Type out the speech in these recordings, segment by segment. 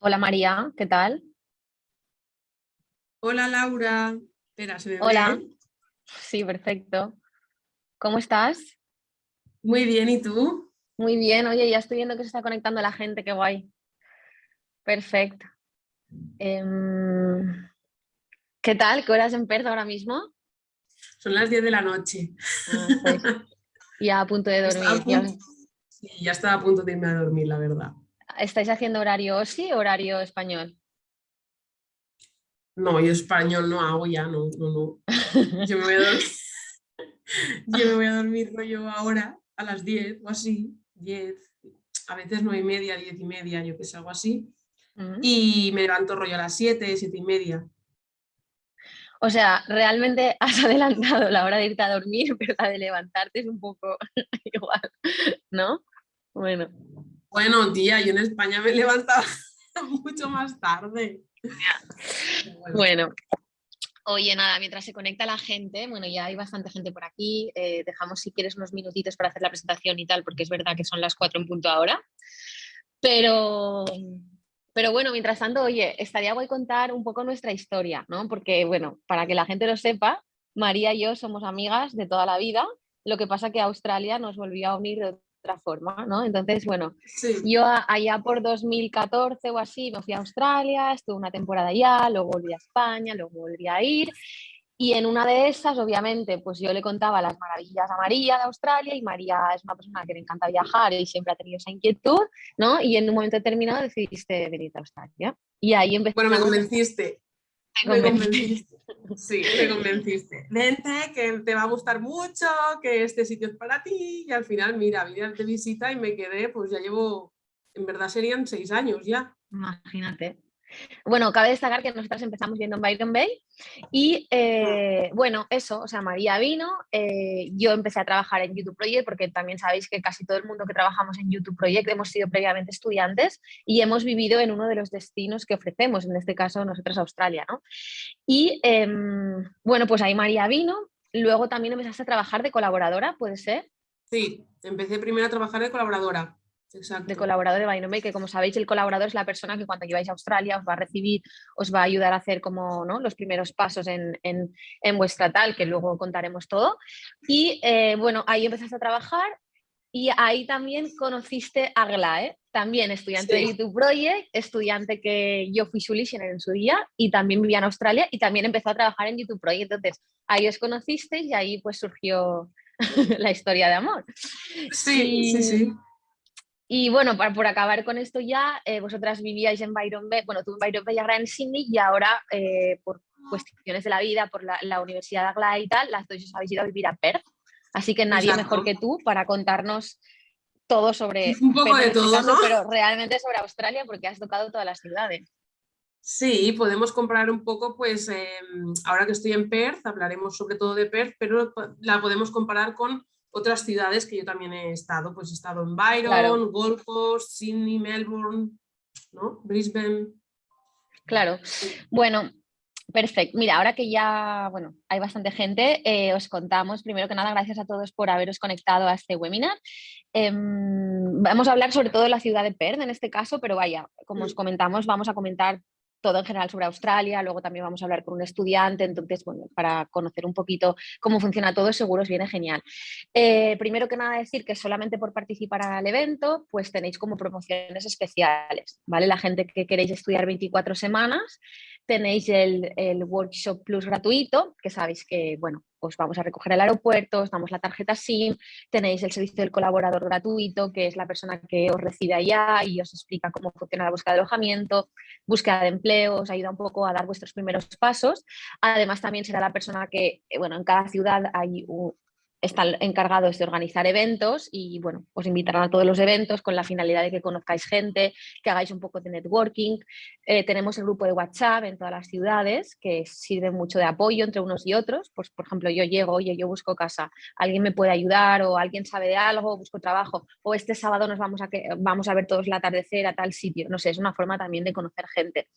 Hola María, ¿qué tal? Hola Laura. Espera, ¿se me Hola. Sí, perfecto. ¿Cómo estás? Muy bien, ¿y tú? Muy bien, oye, ya estoy viendo que se está conectando la gente, qué guay. Perfecto. Em, ¿Qué tal? ¿Qué horas en Perth ahora mismo? Son las 10 de la noche. Ah, ya a punto de dormir. Ya... Sí, ya estaba a punto de irme a dormir, la verdad. ¿Estáis haciendo horario sí o horario español? No, yo español no hago ya, no, no, no. Yo me voy a dormir, yo me voy a dormir rollo ahora a las 10 o así, 10, a veces 9 y media, 10 y media, yo que sé, algo así. Mm. Y me levanto rollo a las 7, 7 y media. O sea, realmente has adelantado la hora de irte a dormir, pero la de levantarte es un poco igual, ¿no? Bueno. Bueno, tía, yo en España me levantaba mucho más tarde. Bueno. Oye, nada, mientras se conecta la gente, bueno, ya hay bastante gente por aquí, eh, dejamos si quieres unos minutitos para hacer la presentación y tal, porque es verdad que son las cuatro en punto ahora. Pero, pero bueno, mientras tanto, oye, estaría guay contar un poco nuestra historia, ¿no? Porque, bueno, para que la gente lo sepa, María y yo somos amigas de toda la vida, lo que pasa que Australia nos volvió a unir de otra forma, ¿no? Entonces, bueno, yo allá por 2014 o así me fui a Australia, estuve una temporada allá, luego volví a España, luego volví a ir y en una de esas, obviamente, pues yo le contaba las maravillas a María de Australia y María es una persona que le encanta viajar y siempre ha tenido esa inquietud, ¿no? Y en un momento determinado decidiste venir a Australia. Y ahí empecé. Bueno, me convenciste. Me convenciste. Sí, me convenciste. Vente, que te va a gustar mucho, que este sitio es para ti. Y al final, mira, vine de visita y me quedé, pues ya llevo, en verdad serían seis años ya. Imagínate. Bueno, cabe destacar que nosotras empezamos viendo en Byron Bay y eh, bueno, eso, o sea, María vino, eh, yo empecé a trabajar en YouTube Project porque también sabéis que casi todo el mundo que trabajamos en YouTube Project hemos sido previamente estudiantes y hemos vivido en uno de los destinos que ofrecemos, en este caso nosotros Australia, ¿no? Y em, bueno, pues ahí María vino, luego también empezaste a trabajar de colaboradora, ¿puede ser? Sí, empecé primero a trabajar de colaboradora de colaborador de Binomay, que como sabéis el colaborador es la persona que cuando lleváis a Australia os va a recibir, os va a ayudar a hacer como ¿no? los primeros pasos en, vuestra tal, que luego contaremos todo. Y eh, bueno, ahí empezaste a trabajar y ahí también conociste a Glae, también estudiante de YouTube Project, estudiante que yo fui su listener en su día y también vivía en Australia y también empezó a trabajar en YouTube Project. Entonces ahí os conocisteis y ahí pues surgió la historia de amor. Sí, sí, sí. Y bueno, para, por acabar con esto ya, eh, vosotras vivíais en Byron Bay, bueno, tú en Byron Bay, ahora en Sydney, y ahora eh, por cuestiones de la vida, por la, Universidad de Aglaé y tal, las dos os habéis ido a vivir a Perth. Así que nadie mejor que tú para contarnos todo sobre... Un poco de este todo, ¿no? Pero realmente sobre Australia, porque has tocado todas las ciudades. Sí, podemos comparar un poco, pues em, ahora que estoy en Perth, hablaremos sobre todo de Perth, pero la podemos comparar con otras ciudades que yo también he estado, pues he estado en Byron, Gold Coast, Sydney, Melbourne, ¿no? Brisbane. Claro, bueno, perfecto. Mira, ahora que ya bueno, hay bastante gente, eh, os contamos, primero que nada, gracias a todos por haberos conectado a este webinar. Em, vamos a hablar sobre todo de la ciudad de Perth en este caso, pero vaya, como os comentamos, vamos a comentar todo en general sobre Australia, luego también vamos a hablar con un estudiante, entonces, bueno, para conocer un poquito cómo funciona todo, seguro os viene genial. Eh, primero que nada decir que solamente por participar al evento, pues tenéis como promociones especiales, ¿vale? La gente que queréis estudiar 24 semanas, tenéis el, el Workshop Plus gratuito, que sabéis que, bueno, os vamos a recoger al aeropuerto, os damos la tarjeta SIM, tenéis el servicio del colaborador gratuito, que es la persona que os recibe allá y os explica cómo funciona la búsqueda de alojamiento, búsqueda de empleo, os ayuda un poco a dar vuestros primeros pasos. Además, también será la persona que, eh, bueno, en cada ciudad hay un, están encargados de organizar eventos y bueno, os invitarán a todos los eventos con la finalidad de que conozcáis gente, que hagáis un poco de networking. Eh, tenemos el grupo de WhatsApp en todas las ciudades que sirve mucho de apoyo entre unos y otros. Pues, por ejemplo, yo llego, oye, yo busco casa, alguien me puede ayudar o alguien sabe de algo, busco trabajo o este sábado nos vamos a, que, vamos a ver todos el atardecer a tal sitio. No sé, es una forma también de conocer gente.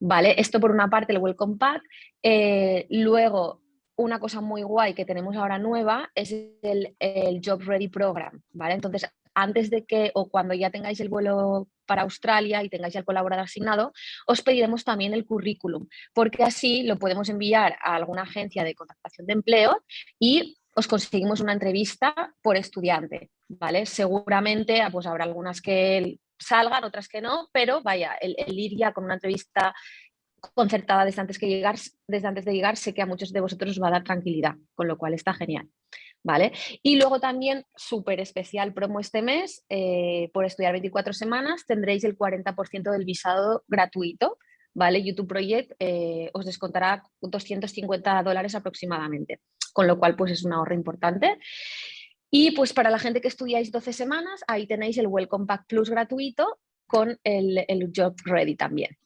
Vale, esto por una parte el Welcome Pack. Eh, luego una cosa muy guay que tenemos ahora nueva es el, Job Ready Program, ¿vale? Entonces, antes de que o cuando ya tengáis el vuelo para Australia y tengáis el colaborador asignado, os pediremos también el currículum, porque así lo podemos enviar a alguna agencia de contratación de empleo y os conseguimos una entrevista por estudiante, ¿vale? Seguramente ah, pues habrá algunas que salgan, otras que no, pero vaya, el, ir ya con una entrevista concertada desde antes, que llegar, desde antes de llegar, sé que a muchos de vosotros os va a dar tranquilidad, con lo cual está genial. ¿Vale? Y luego también, súper especial promo este mes, eh, por estudiar 24 semanas tendréis el 40% del visado gratuito, ¿vale? YouTube Project eh, os descontará 250 dólares aproximadamente, con lo cual pues es un ahorro importante. Y pues para la gente que estudiáis 12 semanas, ahí tenéis el Welcome Pack Plus gratuito con el, el Job Ready también.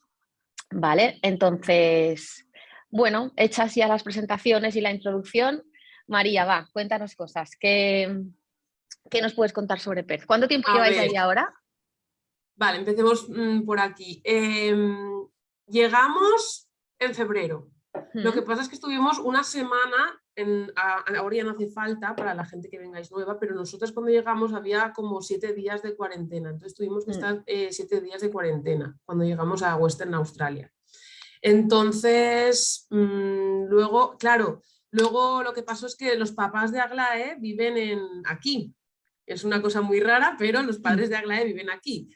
¿Vale? Entonces, bueno, hechas ya las presentaciones y la introducción, María, va, cuéntanos cosas. ¿Qué, qué nos puedes contar sobre PERZ? ¿Cuánto tiempo lleváis ahí ahora? Vale, empecemos mm, por aquí. Em, llegamos en febrero. Lo que pasa es que estuvimos una semana, en, ahora ya no hace falta para la gente que vengáis nueva, pero nosotros cuando llegamos había como siete días de cuarentena, entonces tuvimos que mm. estar eh, siete días de cuarentena cuando llegamos a Western Australia. Entonces, mm, luego, claro, luego lo que pasó es que los papás de Aglae viven en, aquí, es una cosa muy rara, pero los padres de Aglae viven aquí.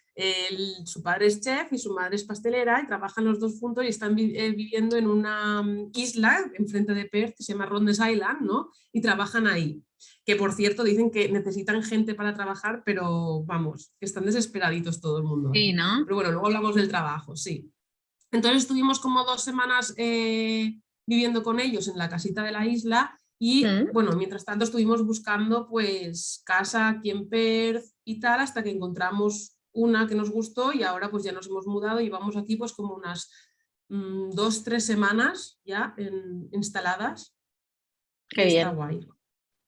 su padre es chef y su madre es pastelera y trabajan los dos juntos y están eh, viviendo en una mm, isla enfrente de Perth que se llama Rondes Island, ¿no? Y trabajan ahí. Que por cierto dicen que necesitan gente para trabajar, pero vamos, que están desesperaditos todo el mundo. Sí, ¿no? Pero bueno, luego hablamos del trabajo, sí. Entonces estuvimos como dos semanas eh, viviendo con ellos en la casita de la isla y mm. bueno, mientras tanto estuvimos buscando pues casa aquí en Perth y tal hasta que encontramos una que nos gustó y ahora pues ya nos hemos mudado y vamos aquí pues como unas mm, dos, tres semanas ya instaladas. Qué bien. Está guay.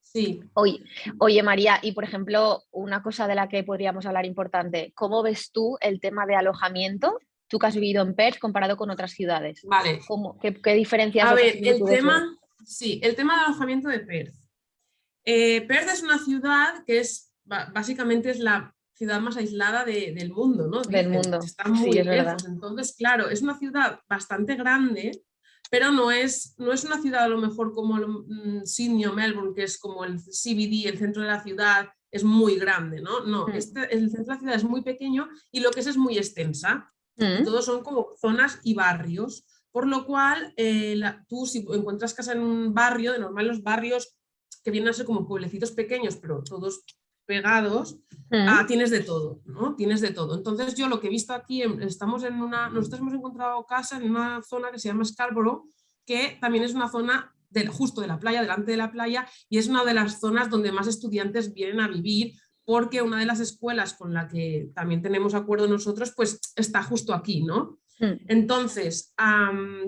Sí. Oye, oye, María, y por ejemplo, una cosa de la que podríamos hablar importante, ¿cómo ves tú el tema de alojamiento? Tú que has vivido en Perth comparado con otras ciudades. Vale. ¿Cómo, qué, qué diferencias? A ver, el tema, Sí, el tema del alojamiento de Perth. Eh, Perth es una ciudad que es básicamente es la ciudad más aislada del mundo, ¿no? del mundo. Está muy lejos. Entonces, claro, es una ciudad bastante grande, pero no es, no es una ciudad a lo mejor como mm, Sydney o Melbourne, que es como el CBD, el centro de la ciudad, es muy grande, ¿no? No, mm. este, el centro de la ciudad es muy pequeño y lo que es es muy extensa. Mm. Todos son como zonas y barrios. Por lo cual, eh, tú si encuentras casa en un barrio, de normal los barrios que vienen a ser como pueblecitos pequeños, pero todos pegados, ah, tienes de todo, ¿no? Tienes de todo. Entonces yo lo que he visto aquí, estamos en una, nosotros hemos encontrado casa en una zona que se llama Scarborough, que también es una zona de, justo de la playa, delante de la playa, y es una de las zonas donde más estudiantes vienen a vivir, porque una de las escuelas con la que también tenemos acuerdo nosotros, pues está justo aquí, ¿no? Hmm. Entonces,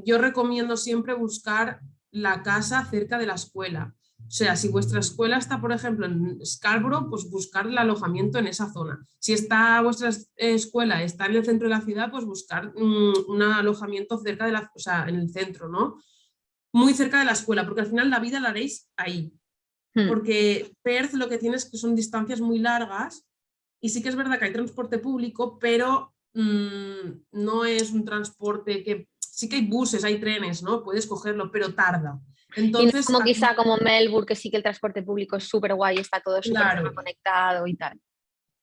yo recomiendo siempre buscar la casa cerca de la escuela. O sea, si vuestra escuela está, por ejemplo, en Scarborough, pues buscar el alojamiento en esa zona. Si está vuestra escuela está en el centro de la ciudad, pues buscar mm, un alojamiento cerca de la, o sea, en el centro, ¿no? Muy cerca de la escuela, porque al final la vida la haréis ahí. Hmm. Porque Perth lo que tiene es que son distancias muy largas y sí que es verdad que hay transporte público, pero Mm, no es un transporte que sí que hay buses, hay trenes, ¿no? Puedes cogerlo, pero tarda. Entonces, como quizá como Melbourne, que sí que el transporte público es súper guay, está todo súper conectado y tal.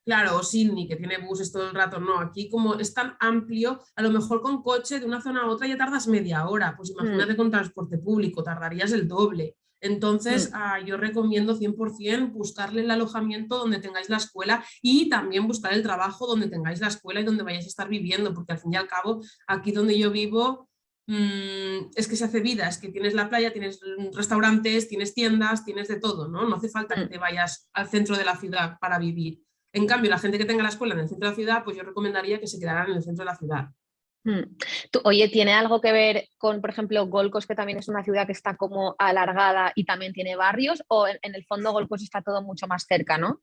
Claro, o Sydney, que tiene buses todo el rato, no, aquí como es tan amplio, a lo mejor con coche de una zona a otra ya tardas media hora, pues imagínate mm. con transporte público, tardarías el doble. Entonces, mm. ah, yo recomiendo 100% buscarle el alojamiento donde tengáis la escuela y también buscar el trabajo donde tengáis la escuela y donde vayáis a estar viviendo, porque al fin y al cabo, aquí donde yo vivo, mm, es que se hace vida, es que tienes la playa, tienes restaurantes, tienes tiendas, tienes de todo, ¿no? No hace falta que mm. te vayas al centro de la ciudad para vivir. En cambio, la gente que tenga la escuela en el centro de la ciudad, pues yo recomendaría que se quedaran en el centro de la ciudad. Mm. oye, ¿tiene algo que ver con, por ejemplo, Golcos, que también es una ciudad que está como alargada y también tiene barrios? ¿O en, el fondo Golcos está todo mucho más cerca, no?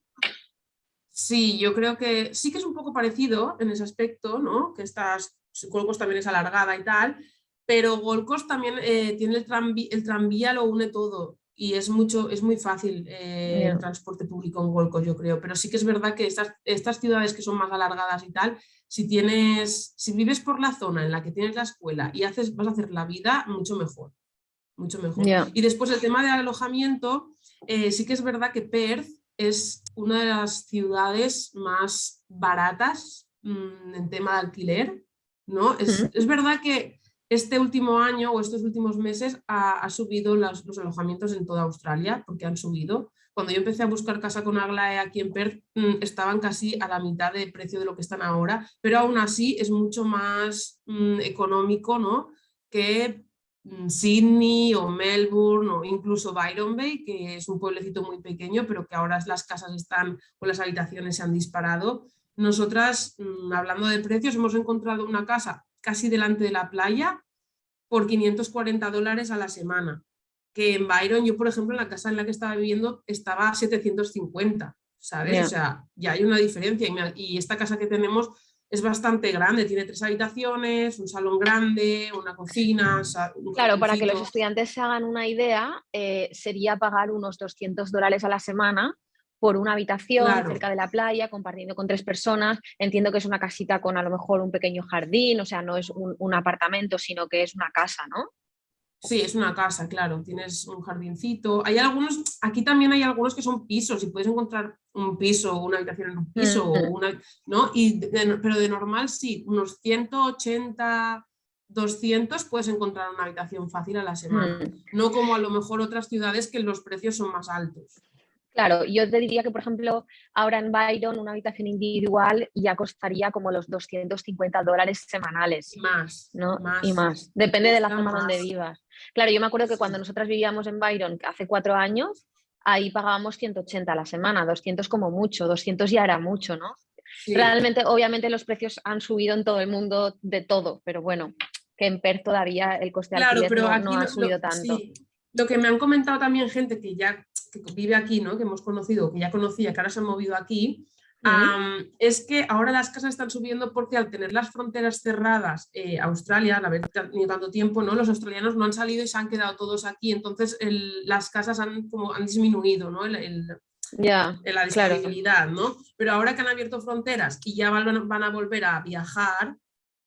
Sí, yo creo que sí que es un poco parecido en ese aspecto, ¿no? Que estas, Golcos también es alargada y tal, pero Golcos también eh, tiene el, tranvía, el tranvía, lo une todo y es, mucho, es muy fácil eh, el transporte público en Gold yo creo, pero sí que es verdad que estas, estas ciudades que son más alargadas y tal, si tienes, si vives por la zona en la que tienes la escuela y haces, vas a hacer la vida mucho mejor, mucho mejor. Y después el tema del alojamiento, eh, sí que es verdad que Perth es una de las ciudades más baratas mm, en tema de alquiler, ¿no? Es, es verdad que este último año o estos últimos meses ha, subido los, alojamientos en toda Australia, porque han subido. Cuando yo empecé a buscar casa con Aglae aquí en Perth, mm, estaban casi a la mitad de precio de lo que están ahora, pero aún así es mucho más mm, económico ¿no? que mm, Sydney o Melbourne o incluso Byron Bay, que es un pueblecito muy pequeño, pero que ahora las casas están o las habitaciones se han disparado. Nosotras, hablando de precios, hemos encontrado una casa casi delante de la playa por 540 dólares a la semana. Que en Byron, yo por ejemplo, en la casa en la que estaba viviendo estaba a 750, ¿sabes? O sea, ya hay una diferencia. Y, esta casa que tenemos es bastante grande, tiene tres habitaciones, un salón grande, una cocina. claro, para que los estudiantes se hagan una idea, eh, sería pagar unos 200 dólares a la semana por una habitación cerca de la playa, compartiendo con tres personas. Entiendo que es una casita con a lo mejor un pequeño jardín, o sea, no es un, apartamento, sino que es una casa, ¿no? Sí, es una casa, claro, tienes un jardincito. Hay algunos, aquí también hay algunos que son pisos y puedes encontrar un piso, una habitación en un piso, una, ¿no? Y pero de normal sí, unos 180, 200 puedes encontrar una habitación fácil a la semana. No como a lo mejor otras ciudades que los precios son más altos. Claro, yo te diría que, por ejemplo, ahora en Byron una habitación individual ya costaría como los 250 dólares semanales. Y más. ¿no? Más, y más. Depende de la zona donde vivas. Claro, yo me acuerdo que cuando nosotras vivíamos en Byron hace cuatro años, ahí pagábamos 180 a la semana, 200 como mucho, 200 ya era mucho, ¿no? Realmente, obviamente los precios han subido en todo el mundo de todo, pero bueno, que en Perth todavía el coste de alquiler no, ha subido tanto. Lo que me han comentado también gente que ya que vive aquí, ¿no? que hemos conocido, que ya conocía, que ahora se han movido aquí, es que ahora las casas están subiendo porque al tener las fronteras cerradas, eh, Australia, al haber tenido tanto tiempo, ¿no? los australianos no han salido y se han quedado todos aquí, entonces las casas han, como, han disminuido ¿no? el, la disponibilidad, ¿no? Pero ahora que han abierto fronteras y ya van, van a volver a viajar,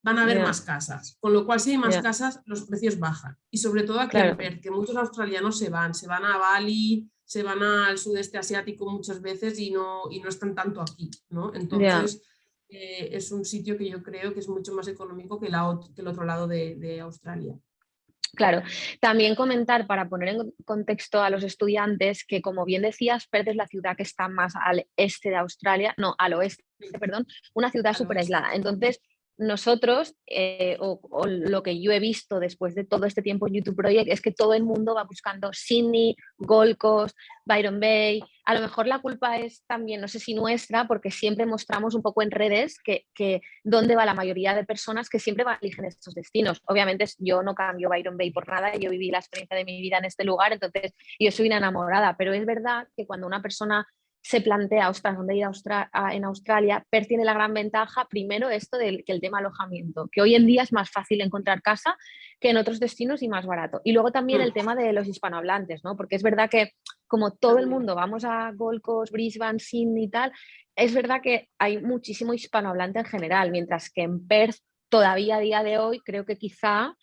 van a haber más casas. Con lo cual, si hay más casas, los precios bajan. Y sobre todo en Perth, que muchos australianos se van, se van a Bali, se van al sudeste asiático muchas veces y no, y no están tanto aquí, ¿no? Entonces eh, es un sitio que yo creo que es mucho más económico que, la, que el otro lado de, Australia. Claro, también comentar para poner en contexto a los estudiantes que como bien decías, Perth es la ciudad que está más al este de Australia, no, al oeste, perdón, una ciudad súper aislada. Entonces, nosotros, eh, o, lo que yo he visto después de todo este tiempo en YouTube Project, es que todo el mundo va buscando Sydney, Gold Coast, Byron Bay. A lo mejor la culpa es también, no sé si nuestra, porque siempre mostramos un poco en redes que, que dónde va la mayoría de personas que siempre eligen estos destinos. Obviamente yo no cambio Byron Bay por nada, yo viví la experiencia de mi vida en este lugar, entonces yo soy una enamorada, pero es verdad que cuando una persona se plantea, ostras, ¿dónde ir a en Australia? Per tiene la gran ventaja, primero, esto del que el tema alojamiento, que hoy en día es más fácil encontrar casa que en otros destinos y más barato. Y luego también el mm. tema de los hispanohablantes, ¿no? Porque es verdad que como todo el mundo vamos a Gold Coast, Brisbane, Sydney y tal, es verdad que hay muchísimo hispanohablante en general, mientras que en Perth todavía a día de hoy creo que quizá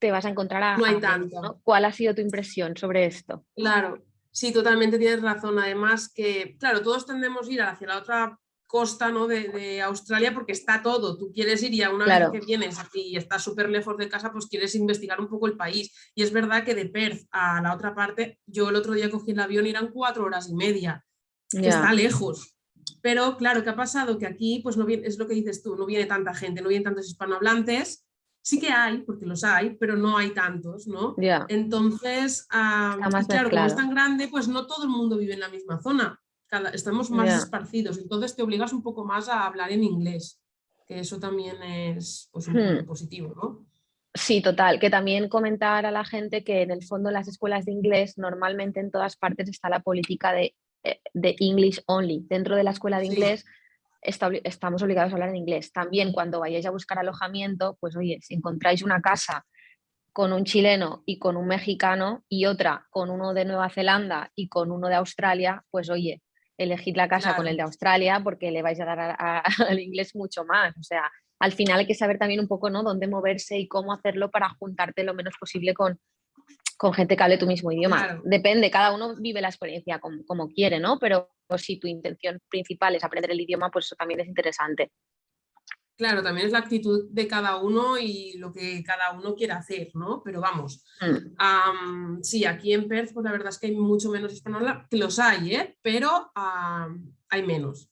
te vas a encontrar a... No hay tanto. ¿Cuál ha sido tu impresión sobre esto? Claro, Sí, totalmente tienes razón. Además que, claro, todos tendemos a ir hacia la otra costa ¿no? de, Australia porque está todo. Tú quieres ir y a una vez que vienes y estás súper lejos de casa, pues quieres investigar un poco el país. Y es verdad que de Perth a la otra parte, yo el otro día cogí el avión y eran cuatro horas y media, que está lejos. Pero claro, ¿qué ha pasado? Que aquí, pues no viene, es lo que dices tú, no viene tanta gente, no vienen tantos hispanohablantes Sí que hay, porque los hay, pero no hay tantos, ¿no? Entonces, claro, como es tan grande, pues no todo el mundo vive en la misma zona. estamos más esparcidos, entonces te obligas un poco más a hablar en inglés, que eso también es pues, hmm. positivo, ¿no? Sí, total. Que también comentar a la gente que en el fondo en las escuelas de inglés normalmente en todas partes está la política de, eh, de English only. Dentro de la escuela de inglés estamos obligados a hablar en inglés. También cuando vayáis a buscar alojamiento, pues oye, si encontráis una casa con un chileno y con un mexicano y otra con uno de Nueva Zelanda y con uno de Australia, pues oye, elegid la casa con el de Australia porque le vais a dar al inglés mucho más. O sea, al final hay que saber también un poco ¿no? dónde moverse y cómo hacerlo para juntarte lo menos posible con, con gente que hable tu mismo idioma. Depende, cada uno vive la experiencia como, quiere, ¿no? Pero si tu intención principal es aprender el idioma, pues eso también es interesante. Claro, también es la actitud de cada uno y lo que cada uno quiere hacer, ¿no? Pero vamos, mm. sí, aquí en Perth, pues la verdad es que hay mucho menos española, que los hay, ¿eh? Pero hay menos.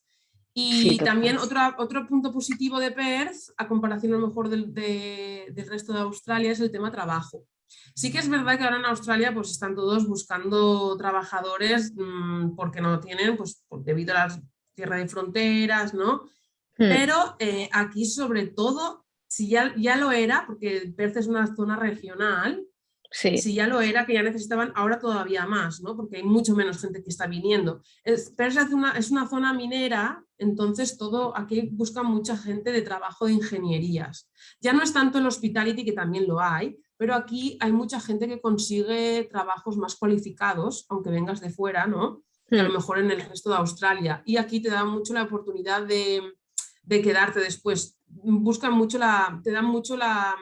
Y también otro, otro punto positivo de Perth, a comparación a lo mejor del, del resto de Australia, es el tema trabajo. Sí que es verdad que ahora en Australia pues están todos buscando trabajadores mm, porque no tienen, pues debido a la tierra de fronteras, ¿no? Hmm. Pero eh, aquí sobre todo, si ya, ya lo era, porque Perth es una zona regional, si ya lo era, que ya necesitaban, ahora todavía más, ¿no? porque hay mucho menos gente que está viniendo. Es, es una, es una zona minera, entonces todo aquí buscan mucha gente de trabajo de ingenierías. Ya no es tanto el hospitality, que también lo hay, pero aquí hay mucha gente que consigue trabajos más cualificados, aunque vengas de fuera, ¿no? a lo hmm. mejor en el resto de Australia. Y aquí te da mucho la oportunidad de, de quedarte después buscan mucho la, te dan mucho la,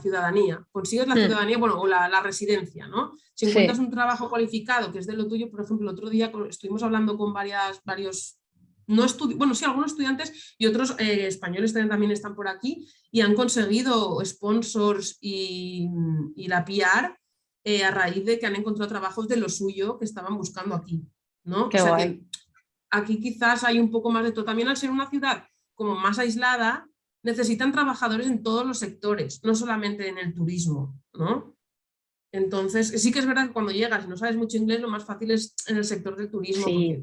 ciudadanía, consigues la hmm. ciudadanía, bueno, o la, residencia, ¿no? Si encuentras un trabajo cualificado que es de lo tuyo, por ejemplo, el otro día estuvimos hablando con varias, varios, no bueno, sí, algunos estudiantes y otros eh, españoles también, están por aquí y han conseguido sponsors y, la PR eh, a raíz de que han encontrado trabajos de lo suyo que estaban buscando aquí, ¿no? aquí quizás hay un poco más de todo. También al ser una ciudad como más aislada, necesitan trabajadores en todos los sectores, no solamente en el turismo, ¿no? Entonces, sí que es verdad que cuando llegas y no sabes mucho inglés, lo más fácil es en el sector del turismo, porque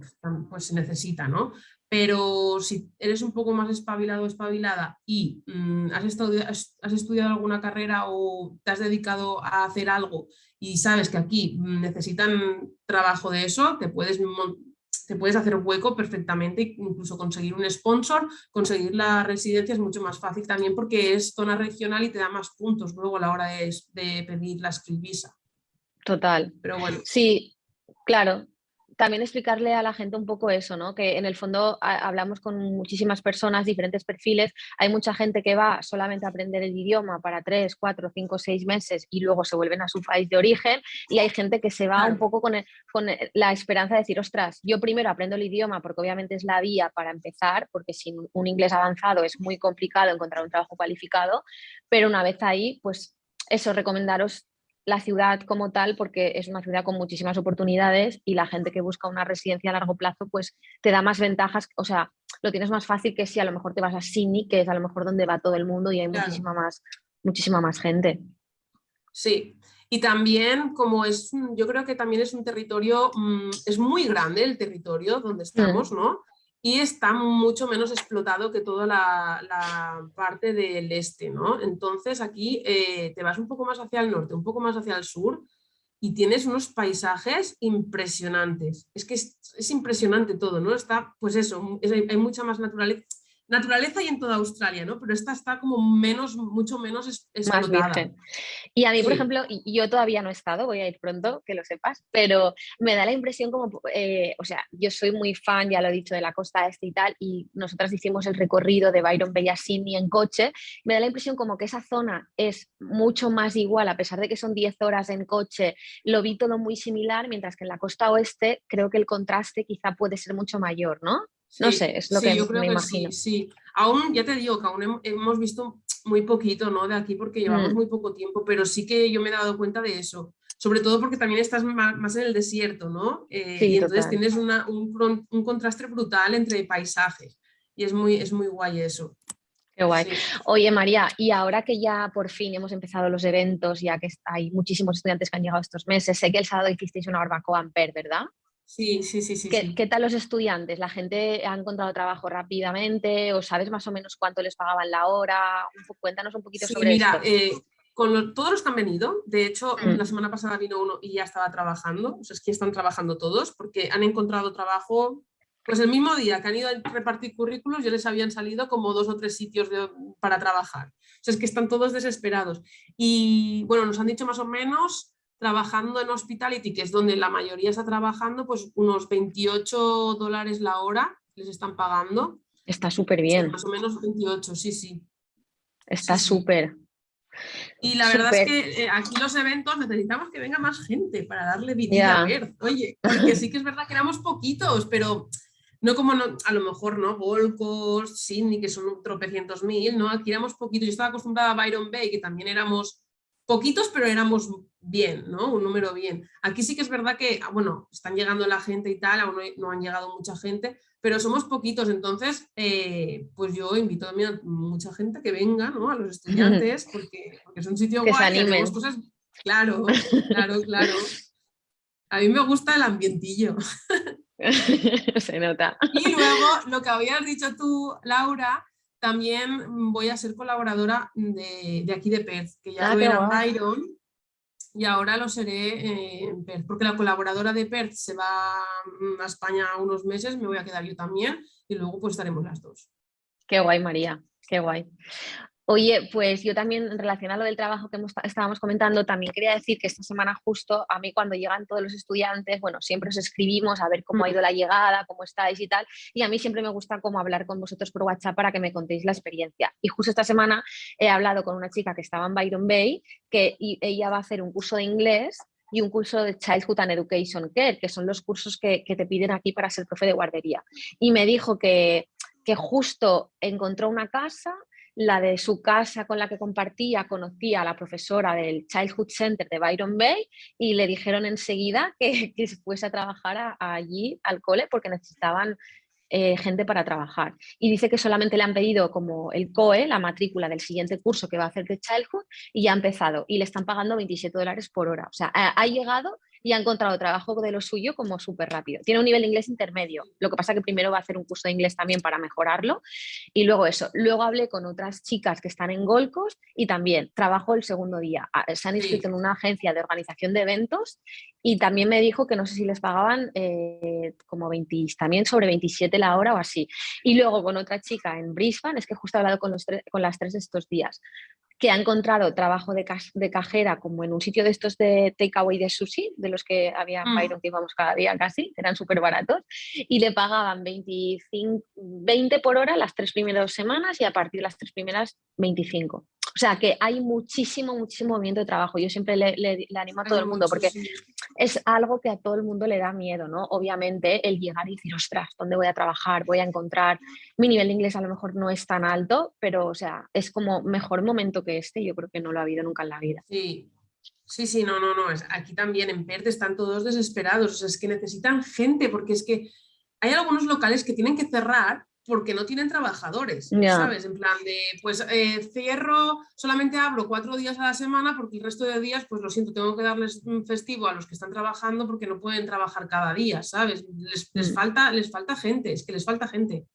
pues, se necesita, ¿no? Pero si eres un poco más espabilado o espabilada y mm, has, has, estudiado alguna carrera o te has dedicado a hacer algo y sabes que aquí mm, necesitan trabajo de eso, te puedes te puedes hacer hueco perfectamente, incluso conseguir un sponsor, conseguir la residencia es mucho más fácil también porque es zona regional y te da más puntos luego a la hora de, de pedir la visa. Total. Pero bueno. Sí, claro, también explicarle a la gente un poco eso, ¿no? que en el fondo hablamos con muchísimas personas, diferentes perfiles, hay mucha gente que va solamente a aprender el idioma para tres, cuatro, cinco, seis meses y luego se vuelven a su país de origen y hay gente que se va un poco con, con la esperanza de decir, ostras, yo primero aprendo el idioma porque obviamente es la vía para empezar, porque sin un inglés avanzado es muy complicado encontrar un trabajo cualificado, pero una vez ahí, pues eso, recomendaros la ciudad como tal porque es una ciudad con muchísimas oportunidades y la gente que busca una residencia a largo plazo pues te da más ventajas, o sea, lo tienes más fácil que si a lo mejor te vas a Sydney, que es a lo mejor donde va todo el mundo y hay muchísima, más, muchísima más gente. Sí, y también como es, yo creo que también es un territorio, mm, es muy grande el territorio donde mm. estamos, ¿no? Y está mucho menos explotado que toda la, parte del este, ¿no? Entonces aquí eh, te vas un poco más hacia el norte, un poco más hacia el sur y tienes unos paisajes impresionantes. Es que es, impresionante todo, ¿no? Está, pues eso, hay mucha más naturaleza naturaleza y en toda Australia, ¿no? Pero esta está como menos, mucho menos explotada. Y a mí, por ejemplo, yo todavía no he estado, voy a ir pronto, que lo sepas, pero me da la impresión como, eh, o sea, yo soy muy fan, ya lo he dicho, de la costa este y tal, y nosotras hicimos el recorrido de Byron Bellasini en coche, me da la impresión como que esa zona es mucho más igual, a pesar de que son 10 horas en coche, lo vi todo muy similar, mientras que en la costa oeste creo que el contraste quizá puede ser mucho mayor, ¿no? no sé, es lo que yo creo me que imagino. Sí, sí, aún, ya te digo que aún hemos visto muy poquito ¿no? de aquí porque llevamos mm. muy poco tiempo, pero sí que yo me he dado cuenta de eso. Sobre todo porque también estás más, en el desierto, ¿no? Eh, y entonces tienes una, un, un, contraste brutal entre paisajes. Y es muy, es muy guay eso. Qué guay. Oye, María, y ahora que ya por fin hemos empezado los eventos, ya que hay muchísimos estudiantes que han llegado estos meses, sé que el sábado hicisteis una barbacoa en Per, ¿verdad? Sí, sí, sí, sí ¿Qué, tal los estudiantes? ¿La gente ha encontrado trabajo rápidamente? ¿O sabes más o menos cuánto les pagaban la hora? cuéntanos un poquito sobre mira, Eh, con todos los que han venido, de hecho, mm. la semana pasada vino uno y ya estaba trabajando, o sea, es que están trabajando todos porque han encontrado trabajo Pues el mismo día que han ido a repartir currículos, ya les habían salido como dos o tres sitios para trabajar. O sea, es que están todos desesperados. Y bueno, nos han dicho más o menos, trabajando en hospitality, que es donde la mayoría está trabajando, pues unos 28 dólares la hora les están pagando. Está súper bien. más o menos 28, sí, sí. Está súper. Y la verdad es que eh, aquí los eventos necesitamos que venga más gente para darle vida a ver. Oye, porque sí que es verdad que éramos poquitos, pero no como a lo mejor, ¿no? Volcos, Sydney, que son tropecientos mil, ¿no? Aquí éramos poquitos. Yo estaba acostumbrada a Byron Bay, que también éramos poquitos, pero éramos bien, ¿no? Un número bien. Aquí sí que es verdad que, ah, bueno, están llegando la gente y tal, aún no, han llegado mucha gente, pero somos poquitos, entonces, eh, pues yo invito a mucha gente que venga, ¿no? A los estudiantes, porque, porque es un sitio que guay, que cosas... Claro, claro, claro. A mí me gusta el ambientillo. Se nota. Y luego, lo que habías dicho tú, Laura, también voy a ser colaboradora de, aquí de Perth, que ya ah, lo era Byron y ahora lo seré en Perth, porque la colaboradora de Perth se va a España unos meses, me voy a quedar yo también y luego pues estaremos las dos. Qué guay, María, qué guay. Oye, pues yo también, relacionado del trabajo que estábamos comentando, también quería decir que esta semana justo a mí cuando llegan todos los estudiantes, bueno, siempre os escribimos a ver cómo ha ido la llegada, cómo estáis y tal, y a mí siempre me gusta como hablar con vosotros por WhatsApp para que me contéis la experiencia. Y justo esta semana he hablado con una chica que estaba en Byron Bay, que ella va a hacer un curso de inglés y un curso de Childhood and Education Care, que son los cursos que, que te piden aquí para ser profe de guardería. Y me dijo que, que justo encontró una casa la de su casa con la que compartía conocía a la profesora del Childhood Center de Byron Bay y le dijeron enseguida que, que fuese a trabajar allí al cole porque necesitaban eh, gente para trabajar. Y dice que solamente le han pedido como el COE, la matrícula del siguiente curso que va a hacer de Childhood y ya ha empezado y le están pagando 27 dólares por hora. O sea, ha llegado y ha encontrado trabajo de lo suyo como súper rápido. Tiene un nivel de inglés intermedio, lo que pasa que primero va a hacer un curso de inglés también para mejorarlo y luego eso. Luego hablé con otras chicas que están en Golcos y también trabajo el segundo día. Ah, se han inscrito en una agencia de organización de eventos y también me dijo que no sé si les pagaban eh, como 20, también sobre 27 la hora o así. Y luego con otra chica en Brisbane, es que justo he hablado con, los con las tres estos días, que ha encontrado trabajo de, de, cajera como en un sitio de estos de takeaway de sushi, de los que había en mm. Byron que íbamos cada día casi, eran súper baratos, y le pagaban 25, 20 por hora las tres primeras semanas y a partir de las tres primeras 25. O sea que hay muchísimo, muchísimo movimiento de trabajo. Yo siempre le, animo a todo el mundo porque es algo que a todo el mundo le da miedo, ¿no? Obviamente el llegar y decir, ostras, ¿dónde voy a trabajar? Voy a encontrar... Mi nivel de inglés a lo mejor no es tan alto, pero o sea, es como mejor momento que este. Yo creo que no lo ha habido nunca en la vida. Sí, Sí, sí, no, no, no. Aquí también en Perth están todos desesperados. O sea, es que necesitan gente porque es que hay algunos locales que tienen que cerrar porque no tienen trabajadores, ¿sabes? En plan de, pues eh, cierro, solamente abro cuatro días a la semana porque el resto de días, pues lo siento, tengo que darles un festivo a los que están trabajando porque no pueden trabajar cada día, ¿sabes? Les, mm. falta, les falta gente, es que les falta gente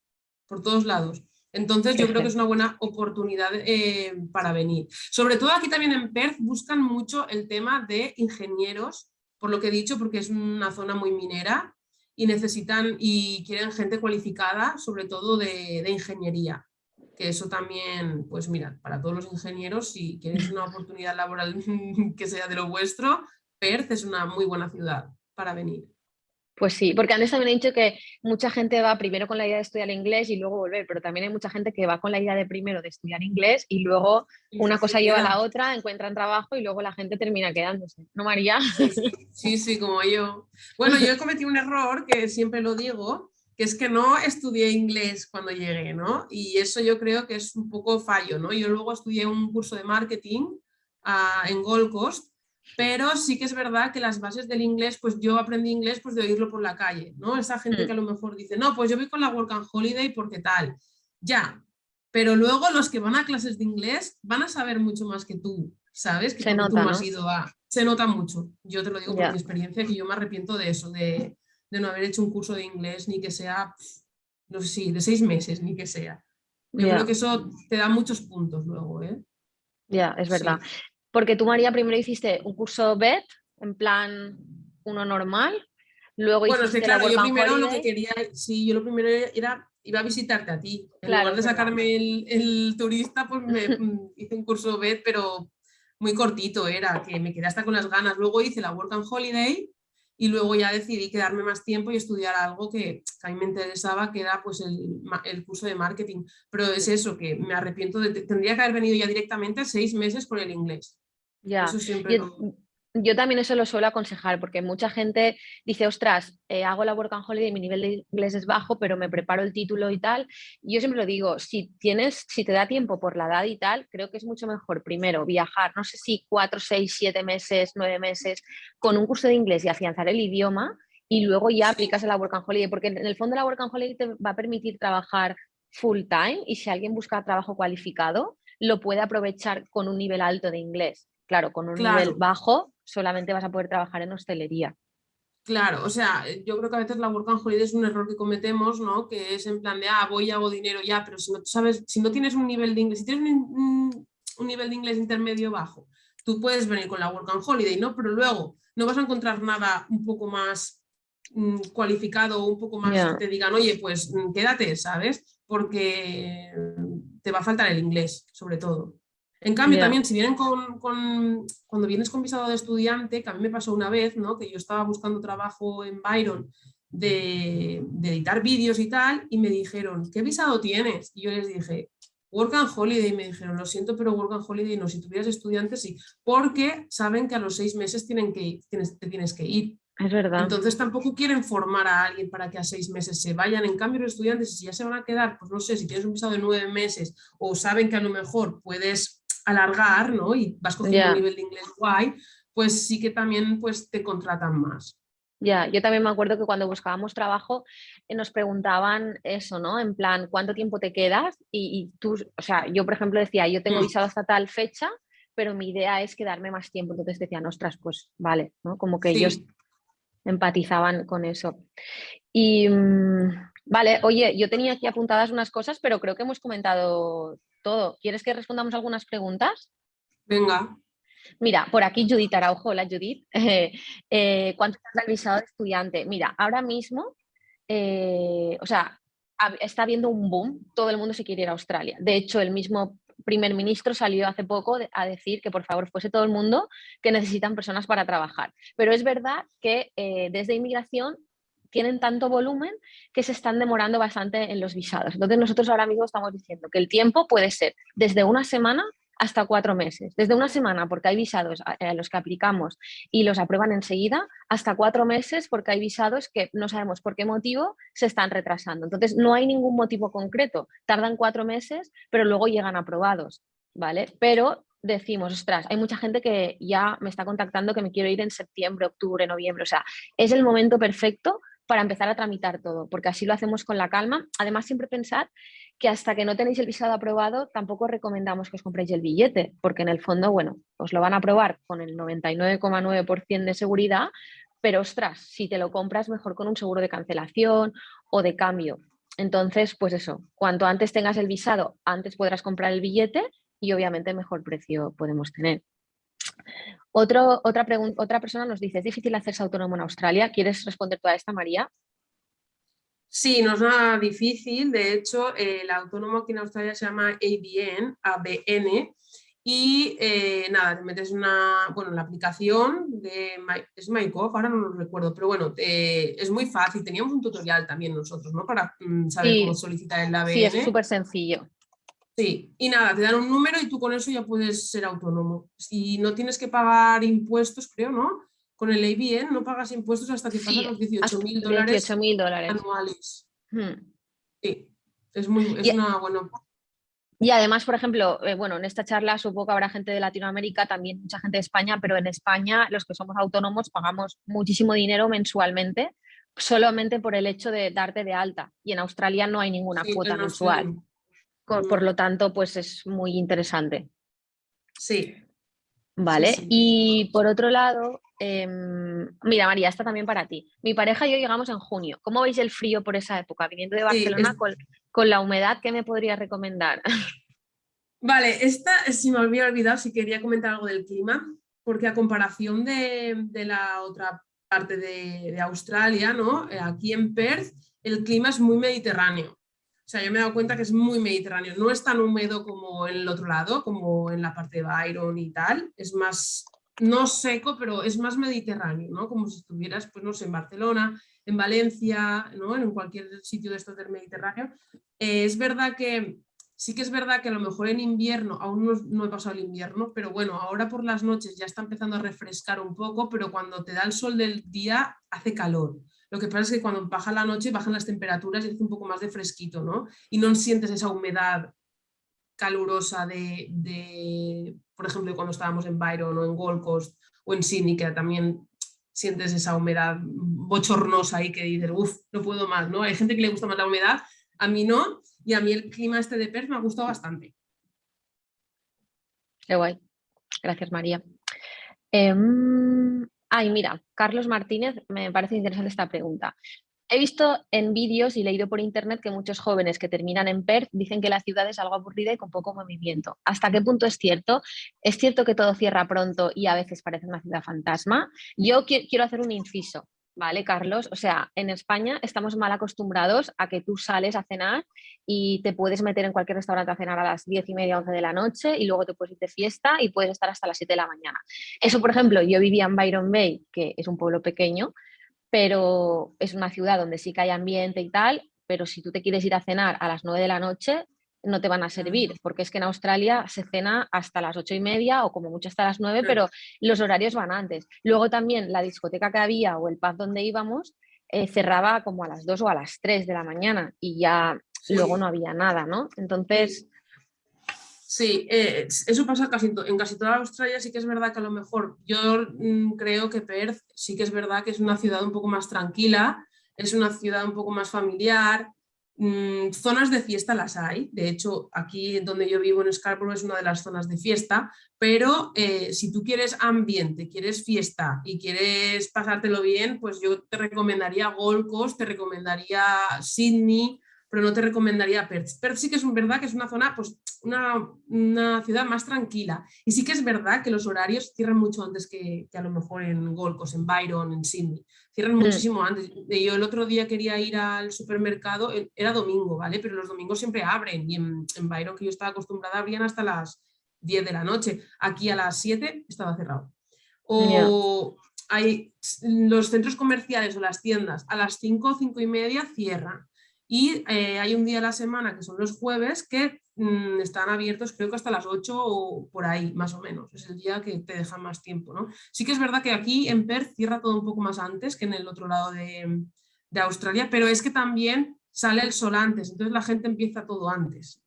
por todos lados. Entonces yo creo que es una buena oportunidad eh, para venir. Sobre todo aquí también en Perth buscan mucho el tema de ingenieros, por lo que he dicho, porque es una zona muy minera y necesitan y quieren gente cualificada, sobre todo de, ingeniería. Que eso también, pues mira, para todos los ingenieros, si quieres una oportunidad laboral que sea de lo vuestro, Perth es una muy buena ciudad para venir. Pues sí, porque antes también he dicho que mucha gente va primero con la idea de estudiar inglés y luego volver, pero también hay mucha gente que va con la idea de primero de estudiar inglés y luego una cosa lleva a la otra, encuentran trabajo y luego la gente termina quedándose. ¿No, María? Sí, sí, como yo. Bueno, yo he cometido un error que siempre lo digo, que es que no estudié inglés cuando llegué, ¿no? Y eso yo creo que es un poco fallo, ¿no? Yo luego estudié un curso de marketing ah, en Gold Coast pero sí que es verdad que las bases del inglés, pues yo aprendí inglés pues de oírlo por la calle, ¿no? Esa gente mm. que a lo mejor dice, no, pues yo voy con la Work and Holiday porque tal, ya, pero luego los que van a clases de inglés van a saber mucho más que tú, ¿sabes? Que Se nota, tú has ido a... Se nota mucho, yo te lo digo por mi experiencia, que yo me arrepiento de eso, de, no haber hecho un curso de inglés, ni que sea, no sé si, de seis meses, ni que sea. Yo creo que eso te da muchos puntos luego, ¿eh? Ya, es verdad. Porque tú, María, primero hiciste un curso BED, en plan uno normal, Luego bueno, que claro, yo primero lo que quería, sí, yo lo primero era, iba a visitarte a ti. En lugar de sacarme el, turista, pues me mm, hice un curso BED, pero muy cortito era, que me quedé hasta con las ganas. Luego hice la Work and Holiday y luego ya decidí quedarme más tiempo y estudiar algo que, a mí me interesaba, que era pues el, el, curso de marketing. Pero es eso, que me arrepiento, de, tendría que haber venido ya directamente seis meses por el inglés. Ya. Eso siempre yo también eso lo suelo aconsejar porque mucha gente dice, ostras, eh, hago la work and holiday y mi nivel de inglés es bajo, pero me preparo el título y tal. yo siempre lo digo, si tienes, si te da tiempo por la edad y tal, creo que es mucho mejor primero viajar, no sé si cuatro, seis, siete meses, nueve meses, con un curso de inglés y afianzar el idioma y luego ya aplicas a la work and holiday, porque en el fondo la work and holiday te va a permitir trabajar full time y si alguien busca trabajo cualificado, lo puede aprovechar con un nivel alto de inglés. Claro, con un nivel bajo solamente vas a poder trabajar en hostelería. Claro, o sea, yo creo que a veces la work and holiday es un error que cometemos, ¿no? Que es en plan de, ah, voy y hago dinero ya, pero si no sabes, si no tienes un nivel de inglés, si tienes un, nivel de inglés intermedio bajo, tú puedes venir con la work and holiday, ¿no? Pero luego no vas a encontrar nada un poco más mm, cualificado, un poco más que te digan, oye, pues mm, quédate, ¿sabes? Porque te va a faltar el inglés, sobre todo. En cambio, también si vienen con, cuando vienes con visado de estudiante, que a mí me pasó una vez, ¿no? que yo estaba buscando trabajo en Byron de, editar vídeos y tal, y me dijeron, ¿qué visado tienes? Y yo les dije, Work and Holiday, y me dijeron, lo siento, pero Work and Holiday no, si tuvieras estudiantes sí, porque saben que a los seis meses tienen que, tienes, te tienes que ir. Es verdad. Entonces tampoco quieren formar a alguien para que a seis meses se vayan. En cambio, los estudiantes, si ya se van a quedar, pues no sé, si tienes un visado de nueve meses o saben que a lo mejor puedes alargar, ¿no? Y vas cogiendo un nivel de inglés guay, pues sí que también pues, te contratan más. Ya, yo también me acuerdo que cuando buscábamos trabajo eh, nos preguntaban eso, ¿no? En plan, ¿cuánto tiempo te quedas? Y, tú, o sea, yo por ejemplo decía, yo tengo mm. visado hasta tal fecha, pero mi idea es quedarme más tiempo. Entonces decían, ostras, pues vale, ¿no? Como que ellos empatizaban con eso. Y mm, vale, oye, yo tenía aquí apuntadas unas cosas, pero creo que hemos comentado todo. ¿Quieres que respondamos algunas preguntas? Venga. Mira, por aquí Judith Araujo, hola Judith. Eh, ¿Cuánto has revisado de estudiante? Mira, ahora mismo, eh, o sea, está habiendo un boom, todo el mundo se quiere ir a Australia. De hecho, el mismo primer ministro salió hace poco a decir que por favor fuese todo el mundo que necesitan personas para trabajar. Pero es verdad que eh, desde inmigración tienen tanto volumen que se están demorando bastante en los visados. Entonces nosotros ahora mismo estamos diciendo que el tiempo puede ser desde una semana hasta cuatro meses. Desde una semana porque hay visados a los que aplicamos y los aprueban enseguida, hasta cuatro meses porque hay visados que no sabemos por qué motivo se están retrasando. Entonces no hay ningún motivo concreto. Tardan cuatro meses, pero luego llegan aprobados. ¿vale? Pero decimos, ostras, hay mucha gente que ya me está contactando que me quiero ir en septiembre, octubre, noviembre. O sea, es el momento perfecto para empezar a tramitar todo, porque así lo hacemos con la calma. Además, siempre pensad que hasta que no tenéis el visado aprobado, tampoco recomendamos que os compréis el billete, porque en el fondo, bueno, os lo van a aprobar con el 99,9% de seguridad, pero ostras, si te lo compras mejor con un seguro de cancelación o de cambio. Entonces, pues eso, cuanto antes tengas el visado, antes podrás comprar el billete y obviamente mejor precio podemos tener. Otro, otra, otra persona nos dice, ¿es difícil hacerse autónomo en Australia? ¿Quieres responder tú a esta, María? Sí, no es nada difícil. De hecho, el autónomo aquí en Australia se llama ABN, ABN y eh, nada, te metes una, bueno, la aplicación de es MyGov, ahora no lo recuerdo, pero bueno, es muy fácil. Teníamos un tutorial también nosotros, ¿no? Para mm, saber cómo solicitar el ABN. Sí, es súper sencillo. Sí, y nada, te dan un número y tú con eso ya puedes ser autónomo. Si no tienes que pagar impuestos, creo, ¿no? Con el ABN no pagas impuestos hasta que pagas los 18 mil dólares, anuales. Hmm. Sí, es, muy, es una buena... Y además, por ejemplo, eh, bueno, en esta charla supongo que habrá gente de Latinoamérica, también mucha gente de España, pero en España los que somos autónomos pagamos muchísimo dinero mensualmente solamente por el hecho de darte de alta. Y en Australia no hay ninguna cuota mensual. Por lo tanto, pues es muy interesante. Sí. Vale, y por otro lado, em, mira María, esta también para ti. Mi pareja y yo llegamos en junio. ¿Cómo veis el frío por esa época? Viniendo de Barcelona con, la humedad, ¿qué me podría recomendar? Vale, esta si me había olvidado si quería comentar algo del clima, porque a comparación de, de la otra parte de, Australia, ¿no? Eh, aquí en Perth el clima es muy mediterráneo. O sea, yo me he dado cuenta que es muy mediterráneo. No es tan húmedo como en el otro lado, como en la parte de Byron y tal. Es más, no seco, pero es más mediterráneo, ¿no? Como si estuvieras, pues no sé, en Barcelona, en Valencia, ¿no? En cualquier sitio de estos del Mediterráneo. Eh, es verdad que Sí que es verdad que a lo mejor en invierno, aún no, he pasado el invierno, pero bueno, ahora por las noches ya está empezando a refrescar un poco, pero cuando te da el sol del día hace calor. Lo que pasa es que cuando baja la noche bajan las temperaturas y hace un poco más de fresquito, ¿no? Y no sientes esa humedad calurosa de, por ejemplo, cuando estábamos en Byron o en Gold Coast o en Sydney, que también sientes esa humedad bochornosa ahí que dices, uff, no puedo más, ¿no? Hay gente que le gusta más la humedad, a mí no, y a mí el clima este de Perth me ha gustado bastante. Qué guay. Gracias, María. Em, ay, mira, Carlos Martínez, me parece interesante esta pregunta. He visto en vídeos y leído por internet que muchos jóvenes que terminan en Perth dicen que la ciudad es algo aburrida y con poco movimiento. ¿Hasta qué punto es cierto? ¿Es cierto que todo cierra pronto y a veces parece una ciudad fantasma? Yo quiero hacer un inciso. ¿Vale, Carlos? O sea, en España estamos mal acostumbrados a que tú sales a cenar y te puedes meter en cualquier restaurante a cenar a las 10 y media, 11 de la noche y luego te puedes ir de fiesta y puedes estar hasta las 7 de la mañana. Eso, por ejemplo, yo vivía en Byron Bay, que es un pueblo pequeño, pero es una ciudad donde sí que hay ambiente y tal, pero si tú te quieres ir a cenar a las 9 de la noche, no te van a servir, porque es que en Australia se cena hasta las ocho y media o como mucho hasta las nueve, pero los horarios van antes. Luego también la discoteca que había o el pub donde íbamos eh, cerraba como a las dos o a las tres de la mañana y ya luego no había nada, ¿no? Entonces... Sí, eh, eso pasa casi en casi toda Australia, sí que es verdad que a lo mejor yo mm, creo que Perth sí que es verdad que es una ciudad un poco más tranquila, es una ciudad un poco más familiar, Mm, zonas de fiesta las hay, de hecho aquí donde yo vivo en Scarborough es una de las zonas de fiesta, pero eh, si tú quieres ambiente, quieres fiesta y quieres pasártelo bien, pues yo te recomendaría Gold Coast, te recomendaría Sydney, pero no te recomendaría Perth. Perth sí que es verdad que es una zona, pues una, ciudad más tranquila. Y sí que es verdad que los horarios cierran mucho antes que, a lo mejor en Gold Coast, en Byron, en Sydney. Cierran muchísimo antes. Yo el otro día quería ir al supermercado, e, era domingo, ¿vale? Pero los domingos siempre abren y en, Byron, que yo estaba acostumbrada, abrían hasta las 10 de la noche. Aquí a las 7 estaba cerrado. O hay los centros comerciales o las tiendas a las 5 5 y media cierran y eh, hay un día a la semana, que son los jueves, que mm, están abiertos creo que hasta las 8 o por ahí, más o menos. Es el día que te dejan más tiempo. ¿no? Sí que es verdad que aquí en Perth cierra todo un poco más antes que en el otro lado de, de Australia, pero es que también sale el sol antes, entonces la gente empieza todo antes.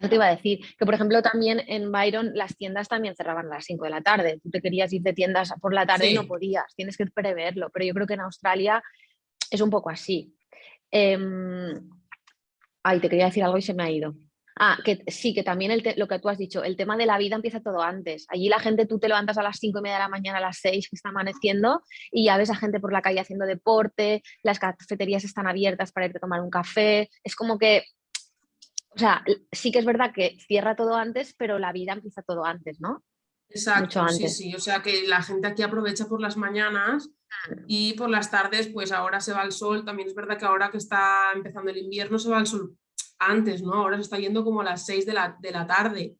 Yo te iba a decir que, por ejemplo, también en Byron las tiendas también cerraban a las 5 de la tarde. Tú te querías ir de tiendas por la tarde y no podías, tienes que preverlo. Pero yo creo que en Australia es un poco así. Em, ay, te quería decir algo y se me ha ido. Ah, que sí, que también lo que tú has dicho, el tema de la vida empieza todo antes. Allí la gente, tú te levantas a las 5 y media de la mañana, a las 6 que está amaneciendo y ya ves a gente por la calle haciendo deporte, las cafeterías están abiertas para irte a tomar un café. Es como que, o sea, sí que es verdad que cierra todo antes, pero la vida empieza todo antes, ¿no? Exacto, sí, sí. O sea que la gente aquí aprovecha por las mañanas y por las tardes, pues ahora se va el sol. También es verdad que ahora que está empezando el invierno se va el sol antes, ¿no? Ahora se está yendo como a las 6 de la, de la tarde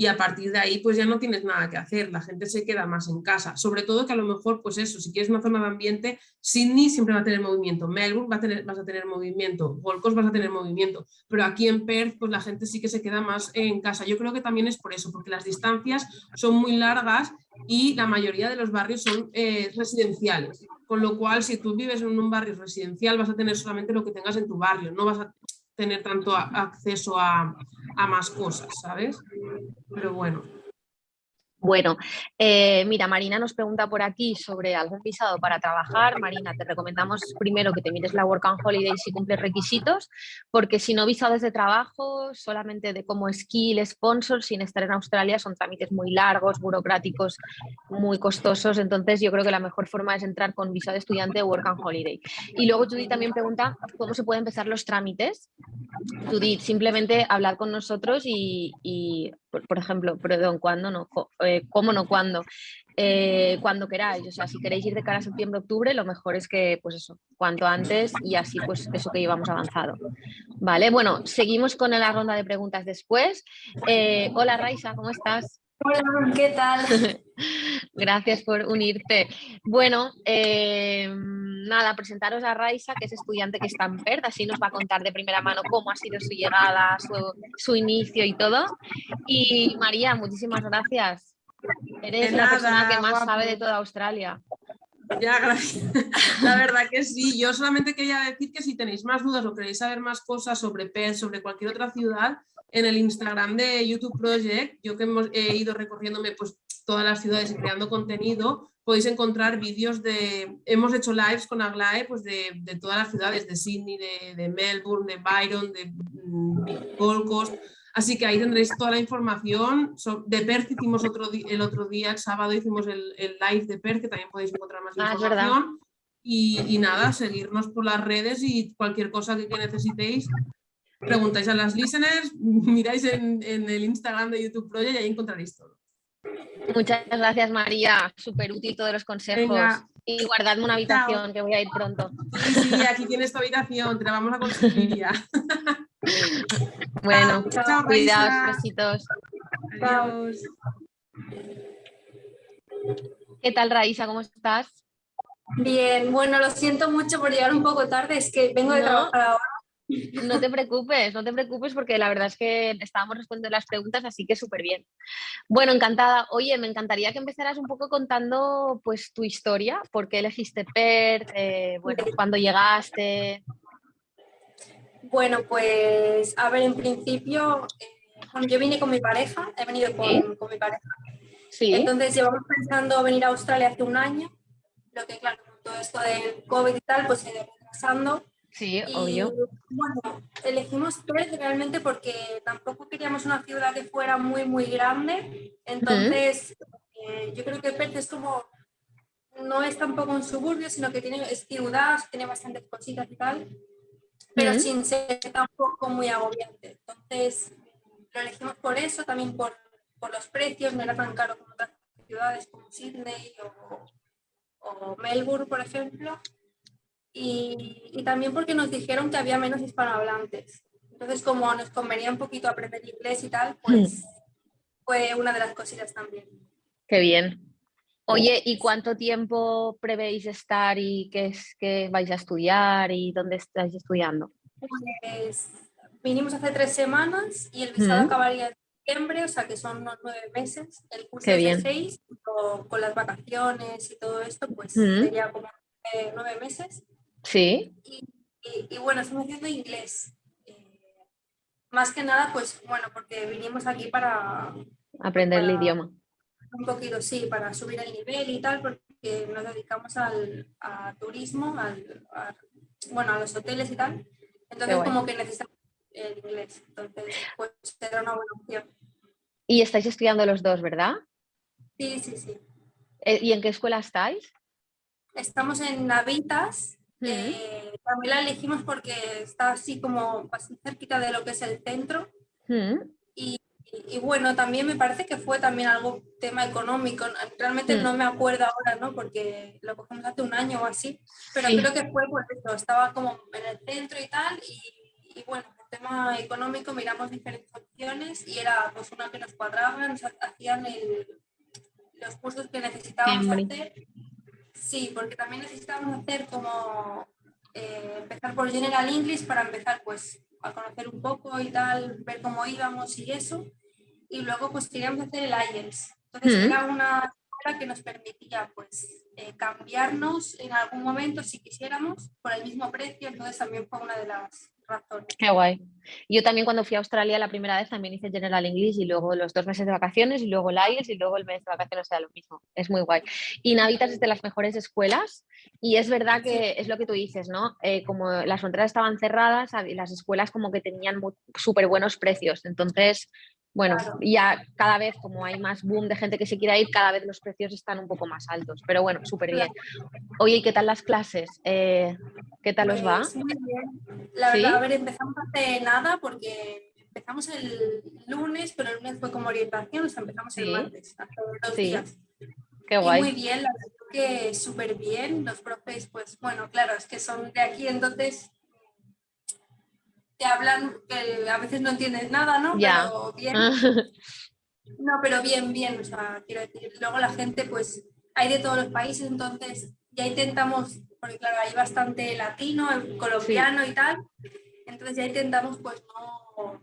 y a partir de ahí pues ya no tienes nada que hacer, la gente se queda más en casa, sobre todo que a lo mejor pues eso, si quieres una zona de ambiente, Sydney siempre va a tener movimiento, Melbourne va a tener, vas a tener movimiento, Gold Coast vas a tener movimiento, pero aquí en Perth pues la gente sí que se queda más en casa, yo creo que también es por eso, porque las distancias son muy largas y la mayoría de los barrios son eh, residenciales, con lo cual si tú vives en un barrio residencial vas a tener solamente lo que tengas en tu barrio, no vas a tener tanto acceso a, a más cosas, ¿sabes? Pero bueno. Bueno, eh, mira, Marina nos pregunta por aquí sobre algún visado para trabajar. Marina, te recomendamos primero que te mires la Work and Holiday si cumples requisitos, porque si no visados de trabajo, solamente de como skill, sponsor, sin estar en Australia, son trámites muy largos, burocráticos, muy costosos. Entonces, yo creo que la mejor forma es entrar con visado de estudiante Work and Holiday. Y luego Judith también pregunta cómo se pueden empezar los trámites. Judith, simplemente hablar con nosotros y por, ejemplo, perdón, ¿cuándo no? Eh, ¿Cómo no? ¿Cuándo? Eh, cuando queráis, o sea, si queréis ir de cara a septiembre, octubre, lo mejor es que, pues eso, cuanto antes y así, pues eso que llevamos avanzado. Vale, bueno, seguimos con la ronda de preguntas después. Eh, hola Raisa, ¿cómo estás? Hola, ¿qué tal? Gracias por unirte. Bueno, nada, presentaros a Raisa, que es estudiante que está en PERT, así nos va a contar de primera mano cómo ha sido su llegada, su, su inicio y todo. Y María, muchísimas gracias. Eres la persona que más sabe de toda Australia. Ya, gracias. La verdad que sí. Yo solamente quería decir que si tenéis más dudas o queréis saber más cosas sobre Perth, sobre cualquier otra ciudad, en el Instagram de YouTube Project, yo que hemos, he ido recorriéndome pues, todas las ciudades y creando contenido, podéis encontrar vídeos de... Hemos hecho lives con Aglae pues, de, de todas las ciudades, de Sydney, de, de Melbourne, de Byron, de mm, Gold Coast, Así que ahí tendréis toda la información. De Perth hicimos otro el otro día, el sábado hicimos el, live de Perth, que también podéis encontrar más ah, información. Y, nada, seguirnos por las redes y cualquier cosa que, necesitéis, preguntáis a las listeners, miráis en, el Instagram de YouTube Project y ahí encontraréis todo. Muchas gracias María, súper útil todos los consejos. Y guardadme una habitación que voy a ir pronto. Sí, sí, aquí tienes tu habitación, te la vamos a conseguir ya. Bueno, cuidados, besitos. Adiós. ¿Qué tal, Raísa? ¿Cómo estás? Bien, bueno, lo siento mucho por llegar un poco tarde, es que vengo de trabajar ahora. No te preocupes, no te preocupes porque la verdad es que estábamos respondiendo las preguntas, así que súper bien. Bueno, encantada. Oye, me encantaría que empezaras un poco contando pues tu historia, por qué elegiste PERT, eh, bueno, cuándo llegaste. Bueno, pues a ver, en principio, eh, yo vine con mi pareja, he venido con, mi pareja. Sí. Entonces llevamos pensando venir a Australia hace un año, lo que claro, con todo esto del COVID y tal, pues se ido retrasando. Sí, obvio. Bueno, elegimos Perth realmente porque tampoco queríamos una ciudad que fuera muy, muy grande. Entonces, eh, yo creo que Perth es como, no es tampoco un suburbio, sino que tiene, es ciudad, tiene bastantes cositas y tal pero sin ser tampoco muy agobiante. Entonces, lo elegimos por eso, también por, por los precios, no era tan caro como otras ciudades como Sydney o, o Melbourne, por ejemplo. Y, y, también porque nos dijeron que había menos hispanohablantes. Entonces, como nos convenía un poquito aprender inglés y tal, pues fue una de las cositas también. Qué bien. Oye, ¿y cuánto tiempo prevéis estar y qué es que vais a estudiar y dónde estáis estudiando? Pues vinimos hace tres semanas y el visado acabaría en septiembre, o sea que son unos nueve meses. El curso es de seis, con, las vacaciones y todo esto, pues sería como nueve meses. Sí. Y, bueno, estamos haciendo inglés. Eh, más que nada, pues bueno, porque vinimos aquí para... Aprender el idioma un poquito, sí, para subir el nivel y tal, porque nos dedicamos al turismo, al, a, bueno, a los hoteles y tal. Entonces, como que necesitamos el inglés. Entonces, pues será una buena opción. Y estáis estudiando los dos, ¿verdad? Sí, sí, sí. Eh, ¿Y en qué escuela estáis? Estamos en Navitas. Eh, también la elegimos porque está así como bastante cerquita de lo que es el centro. Y y, bueno, también me parece que fue también algo tema económico. Realmente no me acuerdo ahora, ¿no? Porque lo cogimos hace un año o así, pero creo que fue por eso. Estaba como en el centro y tal, y, bueno, por tema económico miramos diferentes opciones y era pues una que nos cuadraba, nos hacían los cursos que necesitábamos hacer. Sí, porque también necesitábamos hacer como eh, empezar por General English para empezar pues a conocer un poco y tal, ver cómo íbamos y eso. Y luego pues queríamos hacer el IELTS. Entonces era una que nos permitía pues eh, cambiarnos en algún momento si quisiéramos por el mismo precio, entonces también fue una de las razones. Qué guay. Yo también cuando fui a Australia la primera vez también hice General English y luego los dos meses de vacaciones y luego el IELTS y luego el mes de vacaciones era lo mismo. Es muy guay. Y Navitas es de las mejores escuelas y es verdad que es lo que tú dices, ¿no? Eh, como las fronteras estaban cerradas, las escuelas como que tenían súper buenos precios. Entonces bueno, ya cada vez como hay más boom de gente que se quiera ir, cada vez los precios están un poco más altos, pero bueno, súper bien. Oye, ¿y qué tal las clases? Eh, ¿Qué tal os va? Pues muy bien. La verdad, a ver, empezamos hace nada porque empezamos el lunes, pero el lunes fue como orientación, o sea, empezamos el martes, hace dos días. Qué guay. muy bien, la verdad que súper bien. Los profes, pues bueno, claro, es que son de aquí, entonces te hablan que a veces no entiendes nada, ¿no? Ya. Pero bien. no, pero bien, bien, o sea, quiero decir, luego la gente, pues hay de todos los países, entonces ya intentamos, porque claro, hay bastante latino, colombiano y tal, entonces ya intentamos pues no,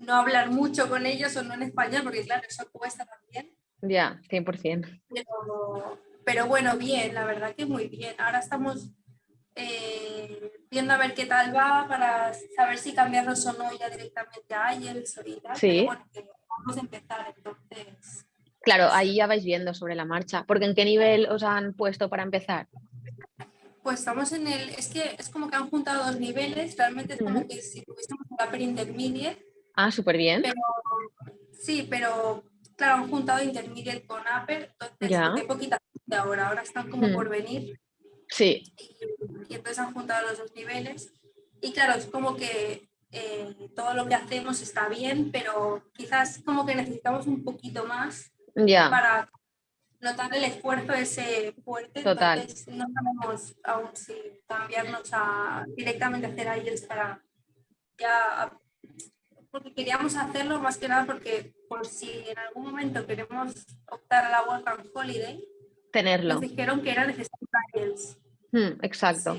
no hablar mucho con ellos o no en español, porque claro, eso cuesta también. Ya, 100%. Pero, pero bueno, bien, la verdad que muy bien. Ahora estamos eh, viendo a ver qué tal va para saber si cambiarnos o no ya directamente a IELTS o y tal. Sí. bueno, vamos a empezar entonces. Claro, ahí ya vais viendo sobre la marcha. Porque ¿en qué nivel os han puesto para empezar? Pues estamos en el, es que es como que han juntado dos niveles, realmente es como que si tuviésemos un upper intermediate. Ah, súper bien. sí, pero claro, han juntado intermediate con upper, entonces ya. hay poquita de ahora, ahora están como por venir. Sí. Y, entonces han juntado los dos niveles. Y claro, es como que eh, todo lo que hacemos está bien, pero quizás como que necesitamos un poquito más para notar el esfuerzo ese fuerte. Total. Entonces no sabemos aún si cambiarnos a directamente hacer IELTS para ya porque queríamos hacerlo más que nada porque por si en algún momento queremos optar a la Work and Holiday, tenerlo. Nos dijeron que era necesario IELTS. Hmm, exacto.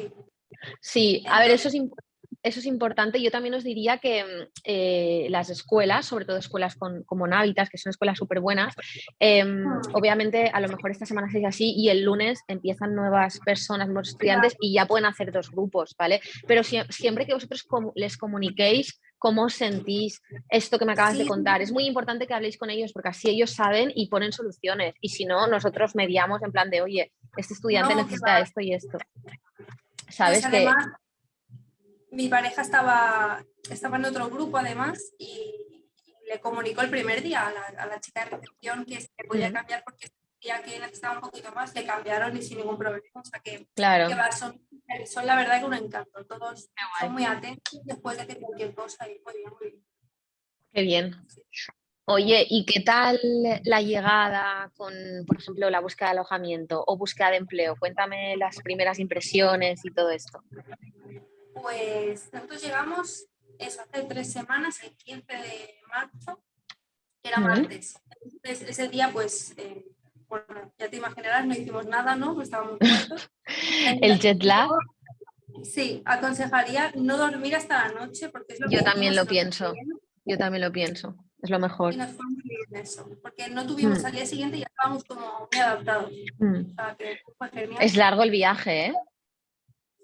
Sí, a ver, eso es importante eso es importante. Yo también os diría que mm, eh, las escuelas, sobre todo escuelas como Navitas, que son escuelas súper buenas, em, ah. obviamente a lo mejor esta semana es así y el lunes empiezan nuevas personas, nuevos estudiantes y ya pueden hacer dos grupos, ¿vale? Pero siempre que vosotros les comuniquéis cómo sentís esto que me acabas de contar. Es muy importante que habléis con ellos porque así ellos saben y ponen soluciones. Y si no, nosotros mediamos en plan de, oye, este estudiante necesita esto y esto. ¿Sabes? Pues que mi pareja estaba, estaba en otro grupo además y, le comunicó el primer día a la, chica de recepción que se podía cambiar porque ya que necesitaba un poquito más, le cambiaron y sin ningún problema. O sea que, claro. son, son, la verdad que un encanto. Todos son muy atentos después de que cualquier cosa y muy bien, muy bien. Qué bien. Oye, ¿y qué tal la llegada con, por ejemplo, la búsqueda de alojamiento o búsqueda de empleo? Cuéntame las primeras impresiones y todo esto. Pues nosotros llegamos eso, hace tres semanas, el 15 de marzo, que era martes. Entonces, ese día, pues, eh, bueno, ya te imaginarás, no hicimos nada, ¿no? Pues estábamos muertos. el jet lag. Sí, aconsejaría no dormir hasta la noche porque es lo Yo también lo pienso. Yo también lo pienso. Es lo mejor. Y nos fue muy bien eso, porque no tuvimos mm. al día siguiente y ya estábamos como muy adaptados. Mm. O sea, que fue genial. Es largo el viaje, ¿eh?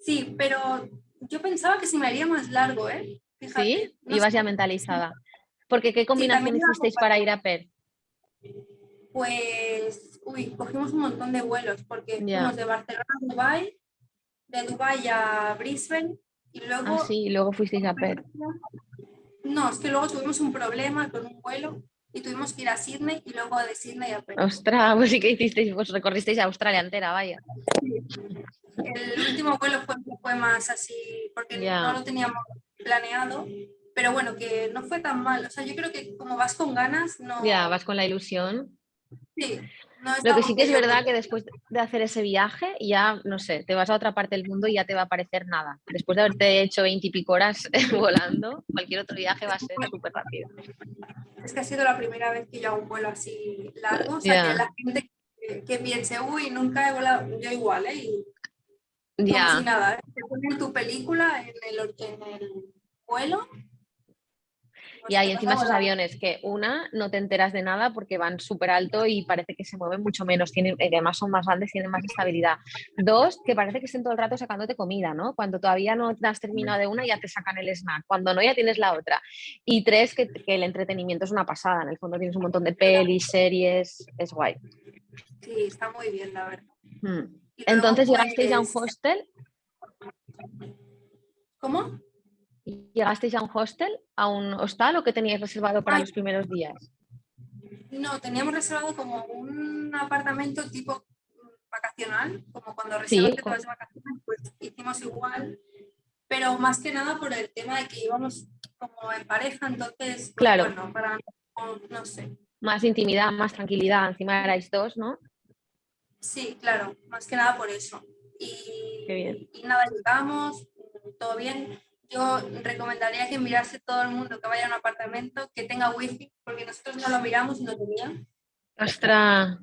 Sí, pero yo pensaba que se me haría más largo, ¿eh? sí, ibas ya mentalizada. Porque ¿qué combinación hicisteis para ir a Per? Pues, uy, cogimos un montón de vuelos, porque fuimos de Barcelona a Dubái, de Dubái a Brisbane, y luego... Ah, sí, y luego fuisteis a Per. No, es que luego tuvimos un problema con un vuelo y tuvimos que ir a Sydney y luego de Sydney a Per. Ostras, pues sí que hicisteis, pues recorristeis a Australia entera, vaya. El último vuelo fue, fue más así, porque no lo teníamos planeado, pero bueno, que no fue tan mal. O sea, yo creo que como vas con ganas, no... Ya, vas con la ilusión. Sí. Lo que sí que es verdad que después de hacer ese viaje, ya, no sé, te vas a otra parte del mundo y ya te va a parecer nada. Después de haberte hecho veintipico horas volando, cualquier otro viaje va a ser súper rápido. Es que ha sido la primera vez que yo hago un vuelo así largo, o sea, que la gente que, piense, uy, nunca he volado, yo igual, ¿eh? Ya. Como nada, ¿eh? te ponen tu película en el, en el vuelo. Y hay encima esos aviones que una no te enteras de nada porque van súper alto y parece que se mueven mucho menos, tienen, eh, además son más grandes, tienen más estabilidad. Dos, que parece que estén todo el rato sacándote comida, ¿no? Cuando todavía no has terminado de una ya te sacan el snack, cuando no ya tienes la otra. Y tres, que, que el entretenimiento es una pasada, en el fondo tienes un montón de pelis, series, es guay. Sí, está muy bien, la verdad. Hmm. Entonces, ¿llegasteis a un pues hostel? ¿Cómo? ¿Llegasteis a un hostel, a un hostal o qué teníais reservado para los primeros días? No, teníamos reservado como un apartamento tipo vacacional, como cuando reservas sí, de vacaciones, pues hicimos igual. pero más que nada por el tema de que íbamos como en pareja, entonces, pues, claro. bueno, para no, sé. Más intimidad, más tranquilidad, encima erais dos, ¿no? Sí, claro, más que nada por eso. Y, y nada, llegamos, todo bien. Yo recomendaría que mirase todo el mundo que vaya a un apartamento que tenga wifi, porque nosotros no lo miramos y no tenían. Ostras.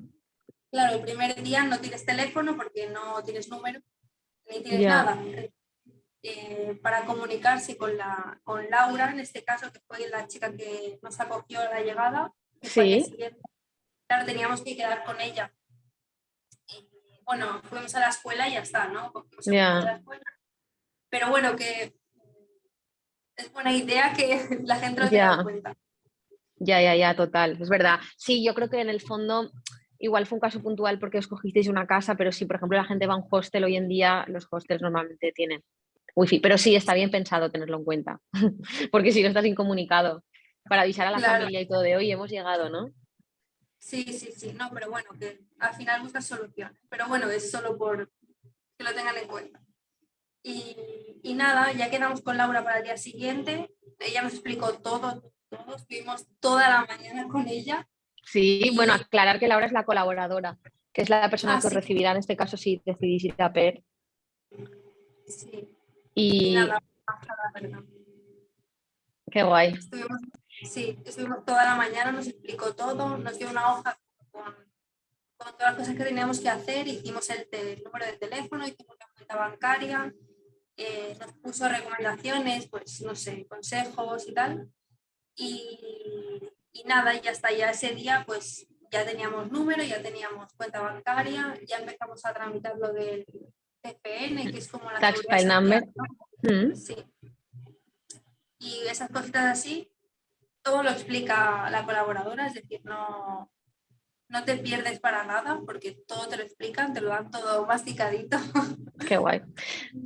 Claro, el primer día no tienes teléfono porque no tienes número, ni tienes nada. Eh, para comunicarse con, la, con Laura, en este caso, que fue la chica que nos acogió a la llegada, sí. claro, teníamos que quedar con ella. Y, bueno, fuimos a la escuela y ya está, ¿no? Pero bueno, que es buena idea que la gente lo tenga en cuenta. Ya, ya, ya, total, es verdad. Sí, yo creo que en el fondo igual fue un caso puntual porque escogisteis una casa, pero si por ejemplo la gente va a un hostel hoy en día, los hostels normalmente tienen wifi, pero sí está bien pensado tenerlo en cuenta, porque si no estás incomunicado, para avisar a la familia y todo de hoy hemos llegado, ¿no? Sí, sí, sí, no, pero bueno, que al final buscas soluciones, pero bueno, es solo por que lo tengan en cuenta. Y, nada, ya quedamos con Laura para el día siguiente. Ella nos explicó todo, todo. Estuvimos toda la mañana con ella. Sí, bueno, aclarar que Laura es la colaboradora, que es la persona ah, que os recibirá en este caso si decidís ir a PER. Sí. Y... Nada, Qué guay. sí, estuvimos toda la mañana, nos explicó todo, nos dio una hoja con, con todas las cosas que teníamos que hacer, hicimos el, el número de teléfono, hicimos la cuenta bancaria, eh, nos puso recomendaciones, pues no sé, consejos y tal. Y, y nada, y hasta ya ese día pues ya teníamos número, ya teníamos cuenta bancaria, ya empezamos a tramitar lo del TPN, que es como la... Tax file number. Mm. Sí. Y esas cositas así, todo lo explica la colaboradora, es decir, no, no te pierdes para nada porque todo te lo explican, te lo dan todo masticadito. Qué guay.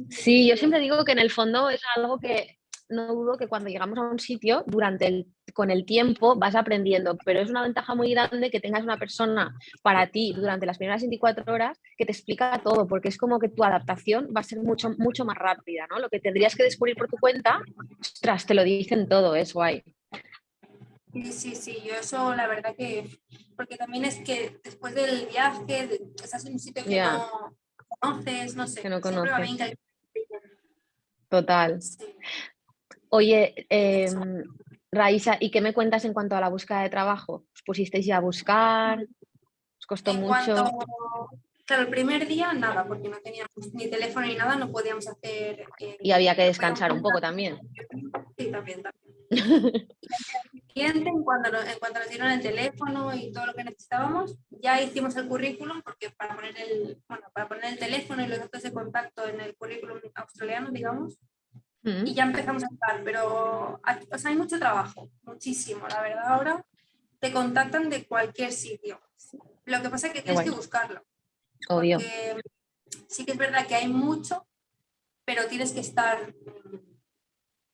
Sí, yo siempre digo que en el fondo es algo que no dudo que cuando llegamos a un sitio, durante el, con el tiempo vas aprendiendo, pero es una ventaja muy grande que tengas una persona para ti durante las primeras 24 horas que te explica todo, porque es como que tu adaptación va a ser mucho, mucho más rápida, ¿no? Lo que tendrías que descubrir por tu cuenta, ostras, te lo dicen todo, es guay. Sí, sí, sí, yo eso la verdad que, porque también es que después del viaje estás en un sitio que no conoces, no sé. Que no conoces. Total. Oye, Raísa, ¿y qué me cuentas en cuanto a la búsqueda de trabajo? ¿Os pusisteis ya a buscar? ¿Os costó mucho? Claro, el primer día nada, porque no teníamos ni teléfono ni nada, no podíamos hacer... Eh, y había que descansar un poco también. Sí, también, también. En cuanto, en cuanto nos dieron el teléfono y todo lo que necesitábamos, ya hicimos el currículum, porque para poner el, bueno, para poner el teléfono y los datos de contacto en el currículum australiano, digamos, y ya empezamos a estar, pero hay mucho trabajo, muchísimo, la verdad ahora te contactan de cualquier sitio. Lo que pasa es que tienes que buscarlo. Obvio. sí que es verdad que hay mucho, pero tienes que estar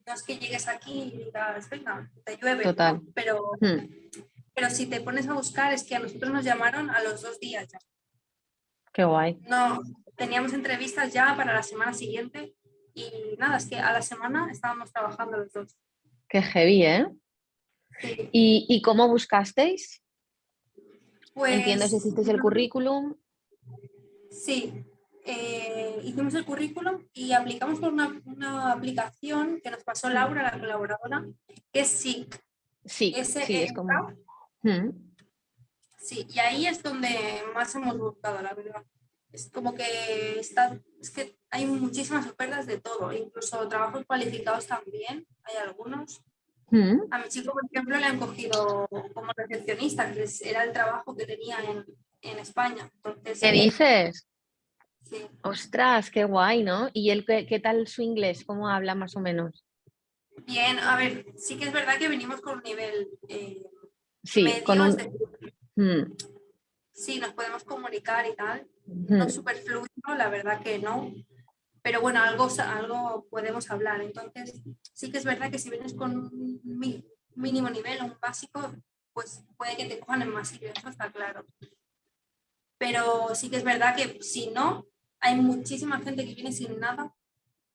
no es que llegues aquí y digas, venga, te llueve. Total. Pero, hmm. pero si te pones a buscar, es que a nosotros nos llamaron a los dos días ya. Qué guay. No, teníamos entrevistas ya para la semana siguiente y nada, es que a la semana estábamos trabajando los dos. Qué heavy, ¿eh? ¿Y, ¿Y, cómo buscasteis? Pues, Entiendo si hicisteis el currículum. Sí, eh, hicimos el currículum y aplicamos por una, aplicación que nos pasó Laura, la colaboradora, que es SIC. Sí, sí, es como... Mm. Sí, y ahí es donde más hemos buscado, la verdad. Es como que está, es que hay muchísimas ofertas de todo, incluso trabajos cualificados también, hay algunos. A mi chico, por ejemplo, le han cogido como recepcionista, que era el trabajo que tenía en, en España. Entonces, ¿Qué dices? Ostras, qué guay, ¿no? ¿Y él qué, tal su inglés? ¿Cómo habla más o menos? Bien, a ver, sí que es verdad que venimos con un nivel eh, sí, con un... Mm. Sí, nos podemos comunicar y tal. No es súper fluido, la verdad que no. Pero bueno, algo, algo podemos hablar. Entonces, sí que es verdad que si vienes con un mínimo nivel, un básico, pues puede que te cojan en más sitio, eso está claro. Pero sí que es verdad que si no, hay muchísima gente que viene sin nada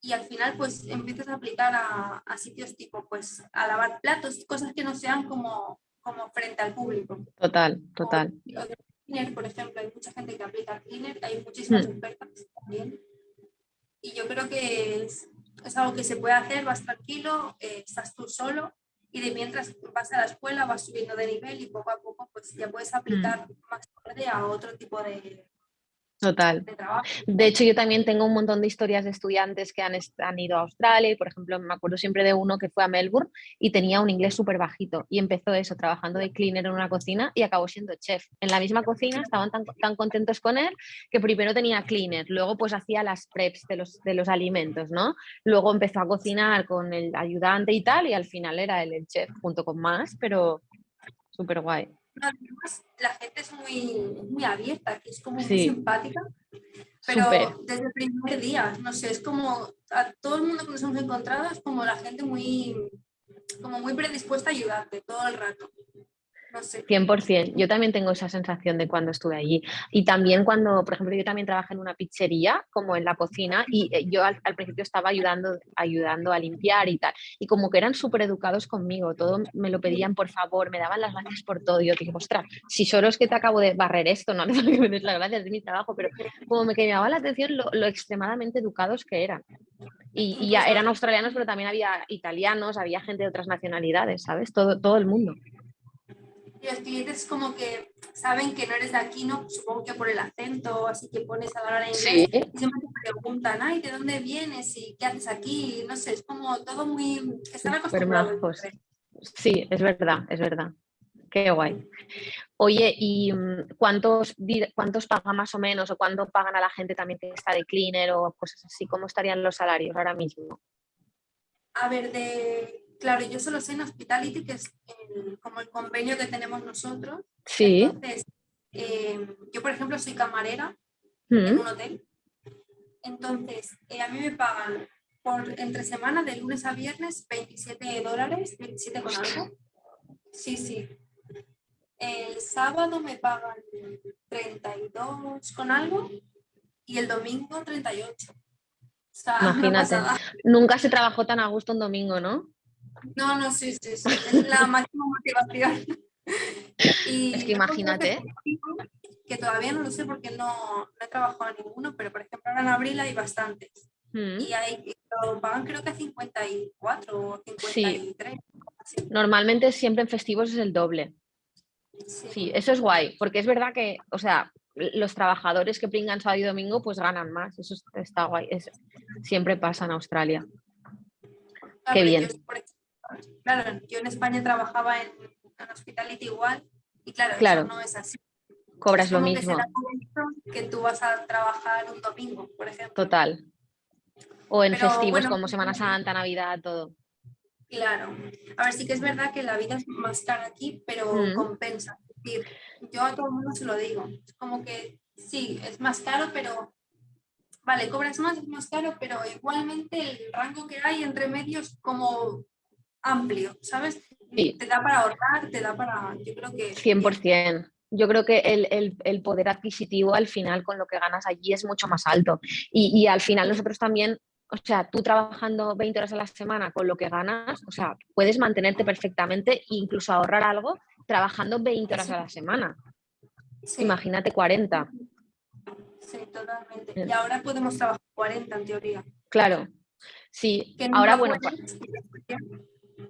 y al final pues empiezas a aplicar a, sitios tipo pues a lavar platos, cosas que no sean como, como frente al público. Total, total. cleaner, por ejemplo, hay mucha gente que aplica cleaner, hay muchísimas hmm. ofertas también. Y yo creo que es, es, algo que se puede hacer, vas tranquilo, eh, estás tú solo y de mientras vas a la escuela vas subiendo de nivel y poco a poco pues ya puedes aplicar hmm. más tarde a otro tipo de, Total. De hecho, yo también tengo un montón de historias de estudiantes que han, han, ido a Australia por ejemplo, me acuerdo siempre de uno que fue a Melbourne y tenía un inglés súper bajito y empezó eso, trabajando de cleaner en una cocina y acabó siendo chef. En la misma cocina estaban tan, tan contentos con él que primero tenía cleaner, luego pues hacía las preps de los, de los alimentos, ¿no? Luego empezó a cocinar con el ayudante y tal y al final era él el chef junto con más, pero súper guay además la gente es muy, muy abierta, que es como muy simpática, pero desde el primer día, no sé, es como a todo el mundo que nos hemos encontrado es como la gente muy, como muy predispuesta a ayudarte todo el rato. 100%. Yo también tengo esa sensación de cuando estuve allí. Y también cuando, por ejemplo, yo también trabajé en una pizzería, como en la cocina, y eh, yo al, principio estaba ayudando, ayudando a limpiar y tal. Y como que eran súper educados conmigo, todo me lo pedían por favor, me daban las gracias por todo. Y yo dije, ostras, si solo es que te acabo de barrer esto, no necesito que me des las gracias de mi trabajo, pero como me llamaba la atención lo, extremadamente educados que eran. Y, ya eran australianos, pero también había italianos, había gente de otras nacionalidades, ¿sabes? Todo, todo el mundo. Y los clientes como que saben que no eres de aquí, ¿no? Supongo que por el acento, así que pones a hablar en inglés. Y siempre te preguntan, ay, ¿de dónde vienes? ¿Y qué haces aquí? No sé, es como todo muy... Están acostumbrados. Sí, es verdad, es verdad. Qué guay. Oye, ¿y mm, cuántos, cuántos pagan más o menos o cuánto pagan a la gente también que está de cleaner o cosas así? ¿Cómo estarían los salarios ahora mismo? A ver, de Claro, yo solo sé en Hospitality, que es como el convenio que tenemos nosotros. Sí. Entonces, eh, yo, por ejemplo, soy camarera en mm. un hotel. Entonces, eh, a mí me pagan por entre semana, de lunes a viernes, 27 dólares, 27 con algo. Sí, sí. El sábado me pagan 32 con algo y el domingo 38. Imagínate, nunca se trabajó tan a gusto un domingo, ¿no? No, no, sí, sí, sí. Es la máxima motivación. Y es que imagínate. Que todavía no lo sé porque no, he trabajado en ninguno, pero por ejemplo ahora en abril hay bastantes. Mm. Y hay, lo pagan creo que 54 o 53. Sí. Normalmente siempre en festivos es el doble. Sí. eso es guay, porque es verdad que, o sea, los trabajadores que pringan sábado y domingo pues ganan más, eso está guay, es, siempre pasa en Australia. Qué bien claro, yo en España trabajaba en, en Hospitality igual y claro, no es así. Cobras lo mismo. Que, tú vas a trabajar un domingo, por ejemplo. Total. O en festivos como Semana Santa, Navidad, todo. Claro. A ver, sí que es verdad que la vida es más cara aquí, pero mm. compensa. Es decir, yo a todo el mundo se lo digo. Es como que sí, es más caro, pero vale, cobras más, es más caro, pero igualmente el rango que hay entre medios como amplio, ¿sabes? Te da para ahorrar, te da para, yo creo que... 100%. Yo creo que el, poder adquisitivo al final con lo que ganas allí es mucho más alto. Y, al final nosotros también, o sea, tú trabajando 20 horas a la semana con lo que ganas, o sea, puedes mantenerte perfectamente e incluso ahorrar algo trabajando 20 horas a la semana. Imagínate 40. Sí, totalmente. Y ahora podemos trabajar 40 en teoría. Claro. Sí, ahora bueno.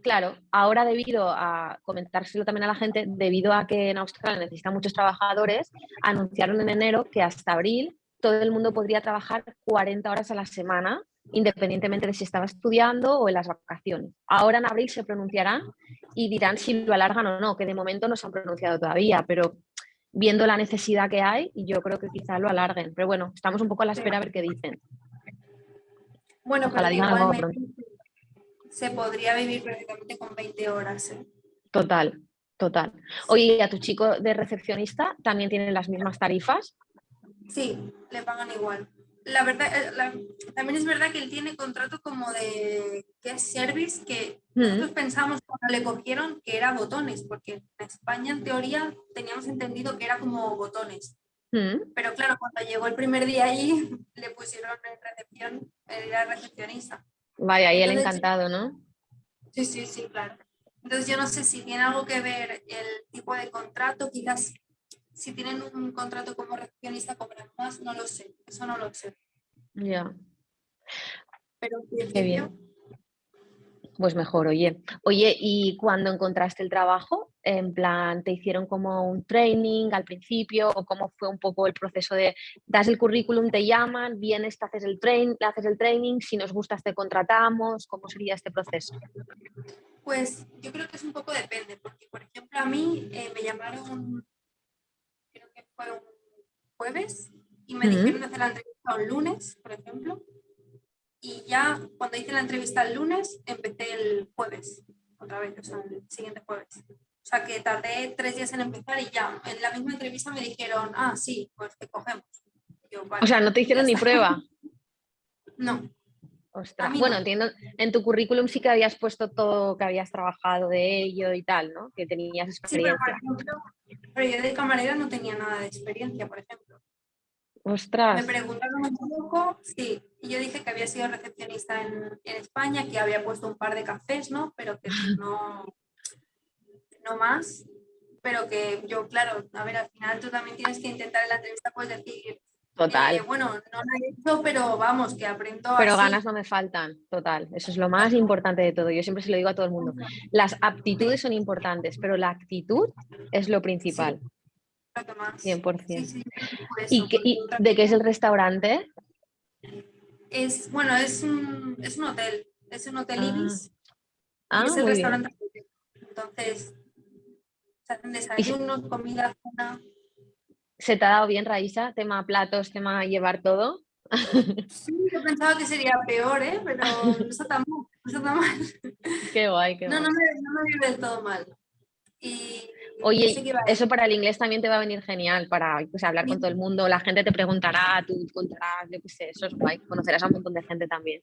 Claro, ahora debido a comentárselo también a la gente, debido a que en Australia necesitan muchos trabajadores, anunciaron en enero que hasta abril todo el mundo podría trabajar 40 horas a la semana, independientemente de si estaba estudiando o en las vacaciones. Ahora en abril se pronunciarán y dirán si lo alargan o no, que de momento no se han pronunciado todavía, pero viendo la necesidad que hay, yo creo que quizá lo alarguen. Pero bueno, estamos un poco a la espera a ver qué dicen. Bueno, Ojalá pero se podría vivir perfectamente con 20 horas. ¿eh? Total, total. Oye, a tu chico de recepcionista también tienen las mismas tarifas? Sí, le pagan igual. La verdad, eh, también es verdad que él tiene contrato como de que es service, que mm. nosotros pensamos cuando le cogieron que era botones, porque en España en teoría teníamos entendido que era como botones. Mm. Pero claro, cuando llegó el primer día allí, le pusieron en recepción, era recepcionista. Vaya, y él encantado, ¿no? Sí, sí, sí, claro. Entonces yo no sé si tiene algo que ver el tipo de contrato, quizás si tienen un contrato como recepcionista cobran más, no lo sé, eso no lo sé. Ya. Pero Qué bien. Pues mejor, oye. Oye, ¿y cuando encontraste el trabajo? En plan, ¿te hicieron como un training al principio? ¿O cómo fue un poco el proceso de das el currículum, te llaman, vienes, te haces el, train, haces el training, si nos gustas te contratamos? ¿Cómo sería este proceso? Pues yo creo que es un poco depende, porque por ejemplo a mí eh, me llamaron, creo que fue un jueves, y me dijeron hacer la entrevista un lunes, por ejemplo y ya cuando hice la entrevista el lunes, empecé el jueves, otra vez, o sea, el siguiente jueves. O sea, que tardé tres días en empezar y ya, en la misma entrevista me dijeron, ah, sí, pues te cogemos. o sea, no te hicieron ni prueba. No. Ostras. Bueno, entiendo, en tu currículum sí que habías puesto todo que habías trabajado de ello y tal, ¿no? Que tenías experiencia. Sí, pero, por ejemplo, pero yo de camarera no tenía nada de experiencia, por ejemplo. Ostras. Me preguntaron un poco, sí, y yo dije que había sido recepcionista en, en, España, que había puesto un par de cafés, ¿no? Pero que no, no más. Pero que yo, claro, a ver, al final tú también tienes que intentar en la entrevista, pues decir, Total. Eh, bueno, no lo he hecho, pero vamos, que aprendo. Pero ganas no me faltan, total. Eso es lo más importante de todo. Yo siempre se lo digo a todo el mundo. Las aptitudes son importantes, pero la actitud es lo principal. 100%. ¿Y, de qué es el restaurante? Es, bueno, es un, es un hotel, es un hotel ah. Ibis. Ah, es el restaurante. Entonces, se hacen desayunos, comida, cena. ¿Se te ha dado bien, Raísa? Tema platos, tema llevar todo. Sí, yo pensaba que sería peor, ¿eh? pero no está tan mal. No está tan mal. Qué guay, qué no, No, me, no me vive del todo mal. Y Oye, eso para el inglés también te va a venir genial, para pues, hablar con todo el mundo, la gente te preguntará, tú contarás, yo qué sé, eso es guay, conocerás a un montón de gente también.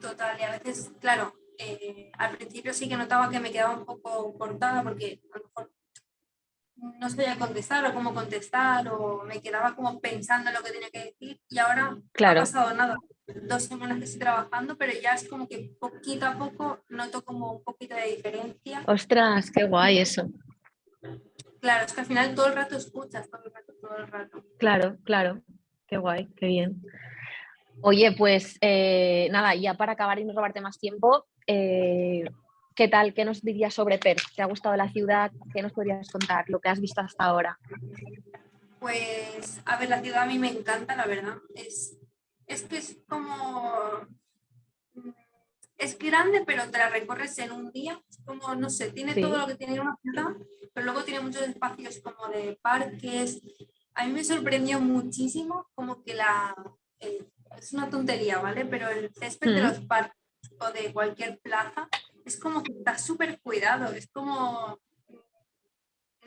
Total, y a veces, claro, eh, al principio sí que notaba que me quedaba un poco cortada porque a lo mejor no sabía contestar o cómo contestar o me quedaba como pensando en lo que tenía que decir y ahora claro. no ha pasado nada. Dos semanas que estoy trabajando, pero ya es como que poquito a poco noto como un poquito de diferencia. Ostras, qué guay eso. Claro, es que al final todo el rato escuchas, todo el rato, todo el rato. Claro, claro. Qué guay, qué bien. Oye, pues eh, nada, ya para acabar y no robarte más tiempo, eh, ¿qué tal? ¿Qué nos dirías sobre Perth? ¿Te ha gustado la ciudad? ¿Qué nos podrías contar? Lo que has visto hasta ahora. Pues, a ver, la ciudad a mí me encanta, la verdad. Es, es que es como es grande, pero te la recorres en un día. como, no sé, tiene todo lo que tiene una ciudad, pero luego tiene muchos espacios como de parques. A mí me sorprendió muchísimo como que la... es una tontería, ¿vale? Pero el césped de los parques o de cualquier plaza es como que está súper cuidado, es como,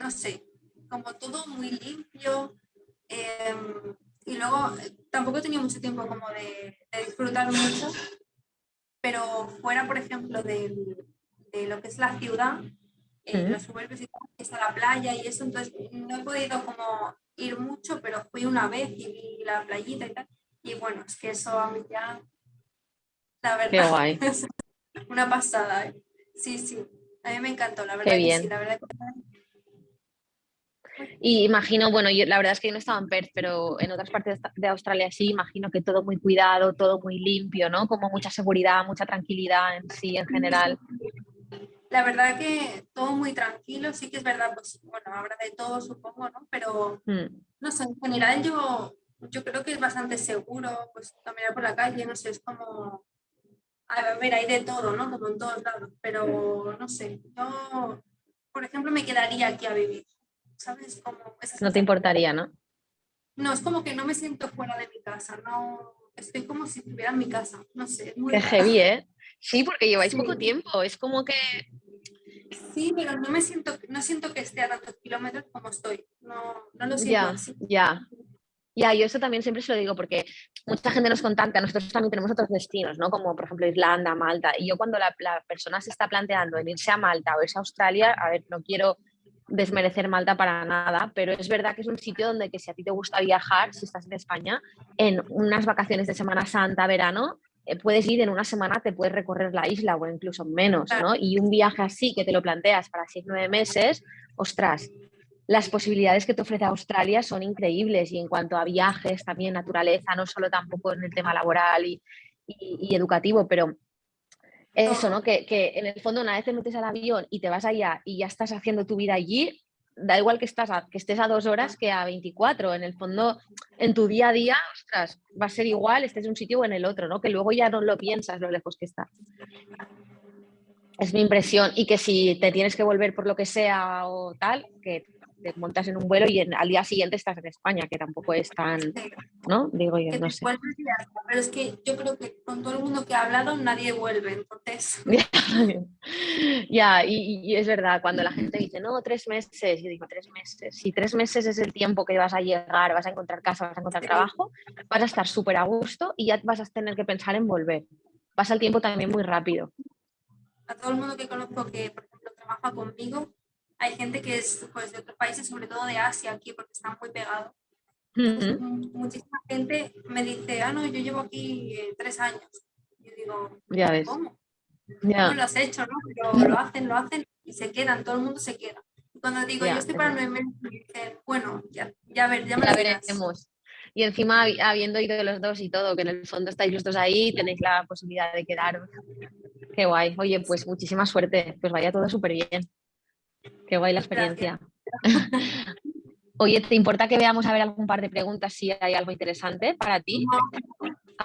no sé, como todo muy limpio. Em, y luego eh, tampoco he tenido mucho tiempo como de, de disfrutar mucho, pero fuera, por ejemplo, de, de lo que es la ciudad, eh, los suburbios y está la playa y eso, entonces no he podido como ir mucho, pero fui una vez y vi la playita y tal, y bueno, es que eso a mí ya, la verdad, Qué guay. es una pasada, ¿eh? sí, sí, a mí me encantó, la verdad Qué bien. sí, la verdad que y imagino, bueno, yo, la verdad es que yo no estaba en Perth, pero en otras partes de Australia sí, imagino que todo muy cuidado, todo muy limpio, ¿no? Como mucha seguridad, mucha tranquilidad en sí, en general. La verdad que todo muy tranquilo, sí que es verdad, pues bueno, habrá de todo supongo, ¿no? Pero mm. no sé, en general yo, yo creo que es bastante seguro, pues caminar por la calle, no sé, es como, a ver, hay de todo, ¿no? Como en todos lados, pero no sé, yo, por ejemplo, me quedaría aquí a vivir. ¿Sabes? Como no te importaría, ¿no? No, es como que no me siento fuera de mi casa, no, estoy como si estuviera en mi casa, no sé. Qué heavy, ¿eh? Sí, porque lleváis poco tiempo, es como que... Sí, pero no me siento, no siento que esté a tantos kilómetros como estoy, no, no lo siento ya, así. Ya, ya, yo eso también siempre se lo digo porque mucha gente nos contacta, nosotros también tenemos otros destinos, ¿no? Como por ejemplo Irlanda, Malta, y yo cuando la, la persona se está planteando en irse a Malta o irse a Australia, a ver, no quiero desmerecer Malta para nada, pero es verdad que es un sitio donde que si a ti te gusta viajar, si estás en España, en unas vacaciones de Semana Santa, verano, eh, puedes ir en una semana, te puedes recorrer la isla o incluso menos, ¿no? Y un viaje así que te lo planteas para seis, nueve meses, ostras, las posibilidades que te ofrece Australia son increíbles y en cuanto a viajes, también naturaleza, no solo tampoco en el tema laboral y, educativo, pero eso, ¿no? Que, que, en el fondo una vez te metes al avión y te vas allá y ya estás haciendo tu vida allí, da igual que, estás que estés a dos horas que a 24. En el fondo, en tu día a día, ostras, va a ser igual, estés en un sitio o en el otro, ¿no? Que luego ya no lo piensas lo lejos que está. Es mi impresión. Y que si te tienes que volver por lo que sea o tal, que te montas en un vuelo y al día siguiente estás en España, que tampoco es tan, ¿no? Digo yo, no sé. Pero es que yo creo que con todo el mundo que ha hablado nadie vuelve, entonces. ya, y, es verdad, cuando la gente dice, no, tres meses, yo digo, tres meses. Si tres meses es el tiempo que vas a llegar, vas a encontrar casa, vas a encontrar trabajo, vas a estar súper a gusto y ya vas a tener que pensar en volver. Pasa el tiempo también muy rápido. A todo el mundo que conozco que, por ejemplo, trabaja conmigo, hay gente que es pues, de otros países, sobre todo de Asia aquí, porque están muy pegados. Muchísima gente me dice, ah, no, yo llevo aquí eh, tres años. Yo digo, ya ves. ¿cómo? ¿Cómo lo has hecho? ¿no? Pero lo hacen, lo hacen y se quedan, todo el mundo se queda. Y cuando digo, yo estoy para nueve meses, me dicen, bueno, ya, ya, ver, ya me ya veremos. Y encima, habiendo ido los dos y todo, que en el fondo estáis los dos ahí, tenéis la posibilidad de quedaros. Qué guay. Oye, pues muchísima suerte. Pues vaya todo súper bien. Qué guay la experiencia. Oye, ¿te importa que veamos a ver algún par de preguntas si hay algo interesante para ti?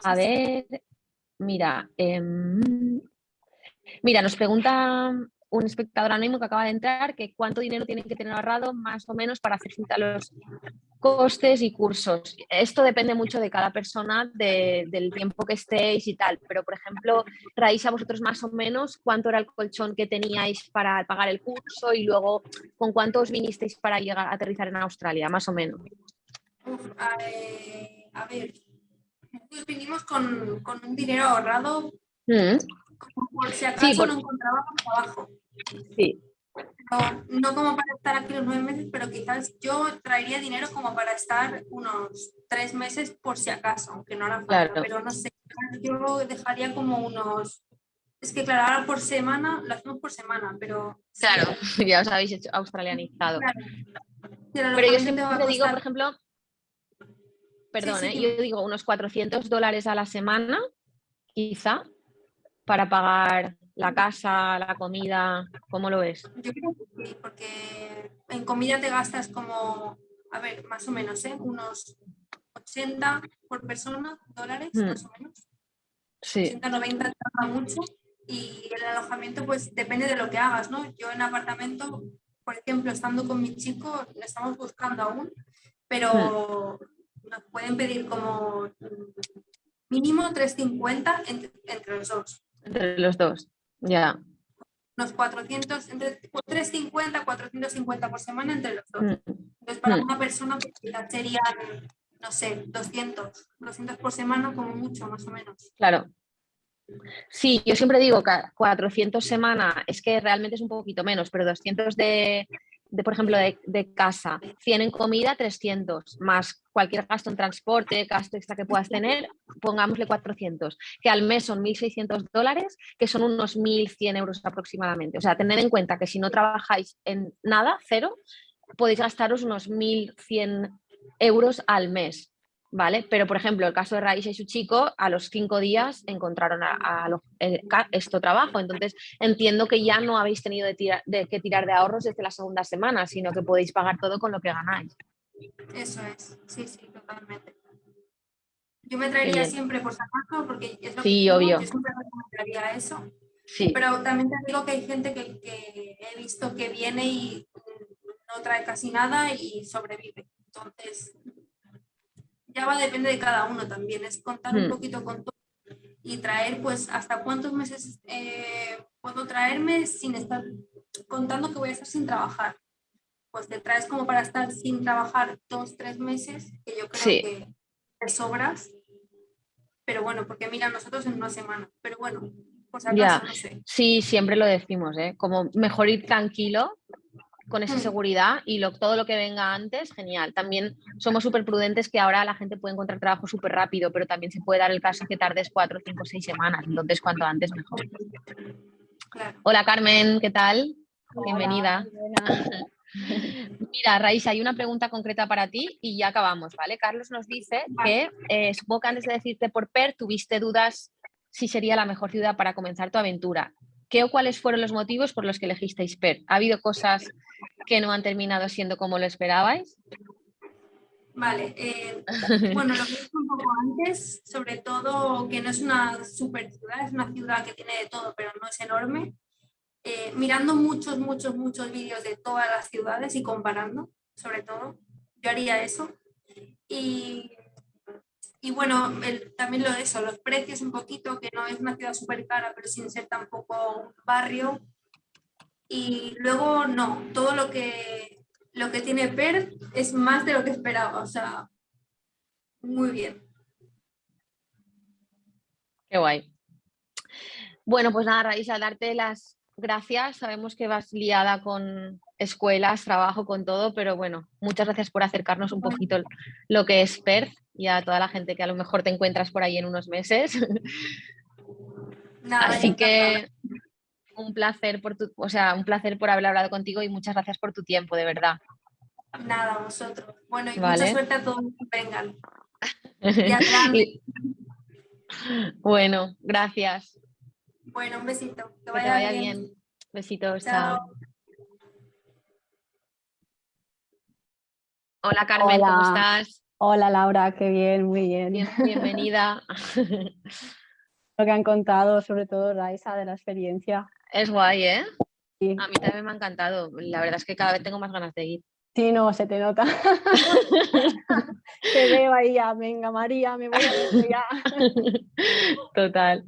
A ver, mira, em, mira, nos pregunta un espectador anónimo que acaba de entrar que cuánto dinero tiene que tener ahorrado más o menos para hacer frente a los costes y cursos. Esto depende mucho de cada persona, del tiempo que estéis y tal, pero por ejemplo, traéis a vosotros más o menos cuánto era el colchón que teníais para pagar el curso y luego con cuánto os vinisteis para llegar a aterrizar en Australia, más o menos. a, ver, nosotros vinimos con, un dinero ahorrado mm. Por si acaso no encontrábamos trabajo. Sí. No, como para estar aquí los nueve meses, pero quizás yo traería dinero como para estar unos tres meses por si acaso, aunque no hará falta, pero no sé, yo dejaría como unos... Es que claro, ahora por semana, lo hacemos por semana, pero... Claro, ya os habéis hecho australianizado. Pero, yo siempre digo, por ejemplo, perdón, ¿eh? yo digo unos 400 dólares a la semana, quizá, para pagar la casa, la comida, ¿cómo lo ves? Yo creo que sí, porque en comida te gastas como, a ver, más o menos, ¿eh? unos 80 por persona dólares, hmm. más o menos. Sí. 80, 90 tarda mucho y el alojamiento pues depende de lo que hagas, ¿no? Yo en apartamento, por ejemplo, estando con mi chico, lo estamos buscando aún, pero hmm. nos pueden pedir como mínimo 350 entre, entre los dos. Entre los dos. Ya. Unos 400, entre 350, 450 por semana entre los dos. Mm. Entonces, para mm. una persona pues, sería, no sé, 200, 200 por semana como mucho, más o menos. Claro. Sí, yo siempre digo que 400 semana es que realmente es un poquito menos, pero 200 de, de, por ejemplo, de, casa, 100 en comida, 300, más cualquier gasto en transporte, gasto extra que puedas tener, pongámosle 400, que al mes son 1.600 dólares, que son unos 1.100 euros aproximadamente. O sea, tener en cuenta que si no trabajáis en nada, cero, podéis gastaros unos 1.100 euros al mes. ¿Vale? Pero, por ejemplo, el caso de Raíssa y su chico, a los cinco días encontraron a, esto trabajo. Entonces, entiendo que ya no habéis tenido de, que tirar de ahorros desde la segunda semana, sino que podéis pagar todo con lo que ganáis. Eso es, sí, sí, totalmente. Yo me traería siempre por acaso, porque es lo sí, obvio. yo siempre recomendaría eso. Sí. Pero también te digo que hay gente que, que he visto que viene y no trae casi nada y sobrevive. Entonces, ya va a depender de cada uno también, es contar un hmm. poquito con todo y traer pues hasta cuántos meses eh, puedo traerme sin estar contando que voy a estar sin trabajar. Pues te traes como para estar sin trabajar dos, tres meses, que yo creo que te sobras. Pero bueno, porque mira, nosotros en una semana, pero bueno, pues acaso, no sé. Sí, siempre lo decimos, ¿eh? como mejor ir tranquilo con esa mm. seguridad y lo, todo lo que venga antes, genial. También somos súper prudentes que ahora la gente puede encontrar trabajo súper rápido, pero también se puede dar el caso que tardes cuatro, cinco, seis semanas, entonces cuanto antes mejor. Hola Carmen, ¿qué tal? Bienvenida. Mira, Raíssa, hay una pregunta concreta para ti y ya acabamos, ¿vale? Carlos nos dice que eh, supongo que antes de decirte por PER tuviste dudas si sería la mejor ciudad para comenzar tu aventura. ¿Qué o cuáles fueron los motivos por los que elegisteis PER? ¿Ha habido cosas que no han terminado siendo como lo esperabais? Vale, eh, bueno, lo que dije un poco antes, sobre todo que no es una super ciudad, es una ciudad que tiene de todo, pero no es enorme. Eh, mirando muchos, muchos, muchos vídeos de todas las ciudades y comparando, sobre todo, yo haría eso. Y y bueno, también lo de eso, los precios un poquito, que no es una ciudad súper cara, pero sin ser tampoco un barrio. Y luego no, todo lo que, lo que tiene Per es más de lo que esperaba, o sea, muy bien. Qué guay. Bueno, pues nada, Raíssa, darte las gracias. Sabemos que vas liada con escuelas, trabajo, con todo, pero bueno, muchas gracias por acercarnos un poquito lo que es Perth y a toda la gente que a lo mejor te encuentras por ahí en unos meses. Así que un placer por tu, o sea, un placer por haber hablado contigo y muchas gracias por tu tiempo, de verdad. Nada, vosotros. Bueno, y mucha suerte a todos que vengan. bueno, gracias. Bueno, un besito. Que vaya, bien. Besitos, chao. Hola Carmen, ¿cómo estás? Hola Laura, qué bien, muy bien. bienvenida. Lo que han contado, sobre todo Raisa, de la experiencia. Es guay, ¿eh? A mí también me ha encantado. La verdad es que cada vez tengo más ganas de ir. Sí, no, se te nota. te veo ahí ya, venga María, me voy a ver ya. Total.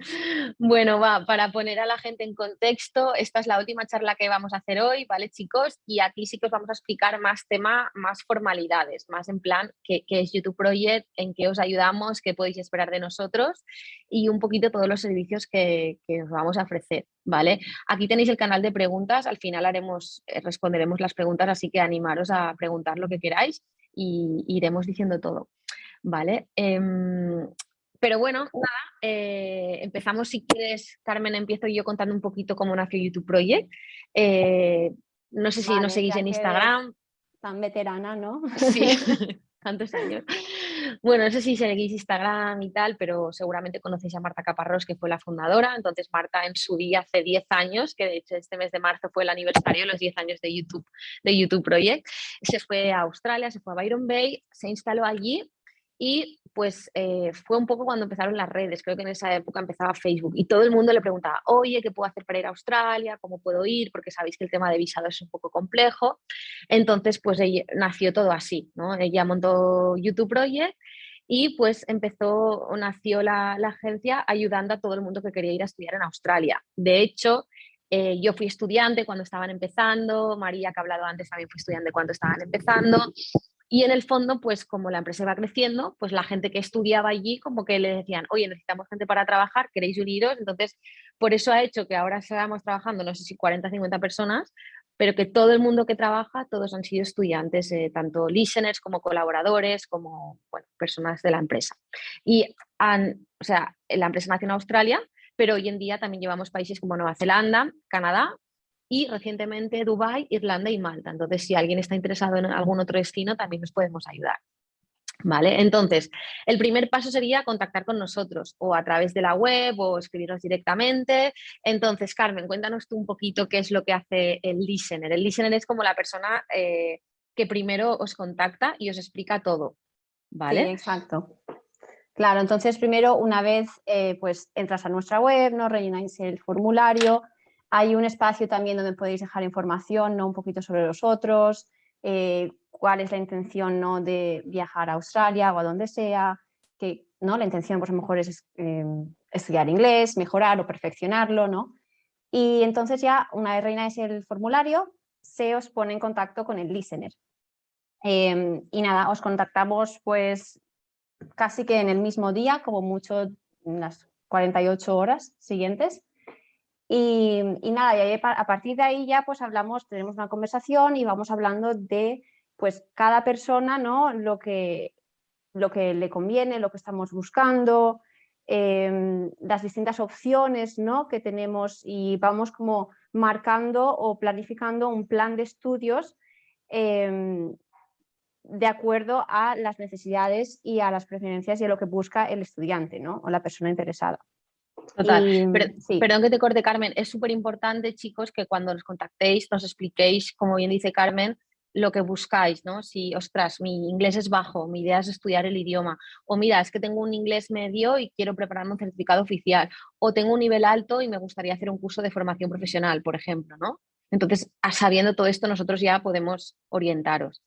Bueno, va, para poner a la gente en contexto, esta es la última charla que vamos a hacer hoy, ¿vale chicos? Y aquí sí que os vamos a explicar más tema, más formalidades, más en plan qué, es YouTube Project, en qué os ayudamos, qué podéis esperar de nosotros y un poquito todos los servicios que, que os vamos a ofrecer, ¿vale? Aquí tenéis el canal de preguntas, al final haremos, eh, responderemos las preguntas, así que animaros a preguntar lo que queráis y iremos diciendo todo. ¿Vale? Em, pero bueno, nada, eh, empezamos si quieres, Carmen, empiezo yo contando un poquito cómo nació YouTube Project. Eh, no sé si nos seguís en Instagram. Tan veterana, ¿no? Sí, tantos años. Bueno, no sé si seguís Instagram y tal, pero seguramente conocéis a Marta Caparrós, que fue la fundadora. Entonces, Marta en su día, hace 10 años, que de hecho este mes de marzo fue el aniversario, los 10 años de YouTube, de YouTube Project, se fue a Australia, se fue a Byron Bay, se instaló allí y pues eh, fue un poco cuando empezaron las redes, creo que en esa época empezaba Facebook y todo el mundo le preguntaba, oye, ¿qué puedo hacer para ir a Australia? ¿Cómo puedo ir? Porque sabéis que el tema de visado es un poco complejo. Entonces, pues nació todo así, ¿no? Ella montó YouTube Project y pues empezó, nació la, agencia ayudando a todo el mundo que quería ir a estudiar en Australia. De hecho, eh, yo fui estudiante cuando estaban empezando, María que ha hablado antes también fue estudiante cuando estaban empezando y en el fondo, pues como la empresa iba creciendo, pues la gente que estudiaba allí como que le decían, oye, necesitamos gente para trabajar, ¿queréis uniros? Entonces, por eso ha hecho que ahora estamos trabajando, no sé si 40 o 50 personas, pero que todo el mundo que trabaja, todos han sido estudiantes, eh, tanto listeners como colaboradores, como personas de la empresa. Y o sea, la empresa nació en Australia, pero hoy en día también llevamos países como Nueva Zelanda, Canadá, y recientemente Dubái, Irlanda y Malta. Entonces, si alguien está interesado en algún otro destino, también nos podemos ayudar. ¿Vale? Entonces, el primer paso sería contactar con nosotros o a través de la web o escribirnos directamente. Entonces, Carmen, cuéntanos tú un poquito qué es lo que hace el listener. El listener es como la persona eh, que primero os contacta y os explica todo. ¿Vale? Sí, exacto. Claro, entonces primero una vez eh, pues entras a nuestra web, ¿no? rellenáis el formulario, hay un espacio también donde podéis dejar información, ¿no? un poquito sobre los otros, eh, cuál es la intención ¿no? de viajar a Australia o a donde sea, que ¿no? la intención pues, a lo mejor es eh, estudiar inglés, mejorar o perfeccionarlo, ¿no? Y entonces ya una vez reináis el formulario, se os pone en contacto con el listener. Em, y nada, os contactamos pues casi que en el mismo día, como mucho en las 48 horas siguientes, Y, nada, a partir de ahí ya pues hablamos, tenemos una conversación y vamos hablando de pues cada persona, ¿no? Lo que, lo que le conviene, lo que estamos buscando, em, las distintas opciones ¿no? que tenemos y vamos como marcando o planificando un plan de estudios em, de acuerdo a las necesidades y a las preferencias y a lo que busca el estudiante ¿no? o la persona interesada. Total. Perdón que te corte, Carmen. Es súper importante, chicos, que cuando nos contactéis nos expliquéis, como bien dice Carmen, lo que buscáis, ¿no? Si, ostras, mi inglés es bajo, mi idea es estudiar el idioma, o mira, es que tengo un inglés medio y quiero prepararme un certificado oficial, o tengo un nivel alto y me gustaría hacer un curso de formación profesional, por ejemplo, ¿no? Entonces, sabiendo todo esto, nosotros ya podemos orientaros.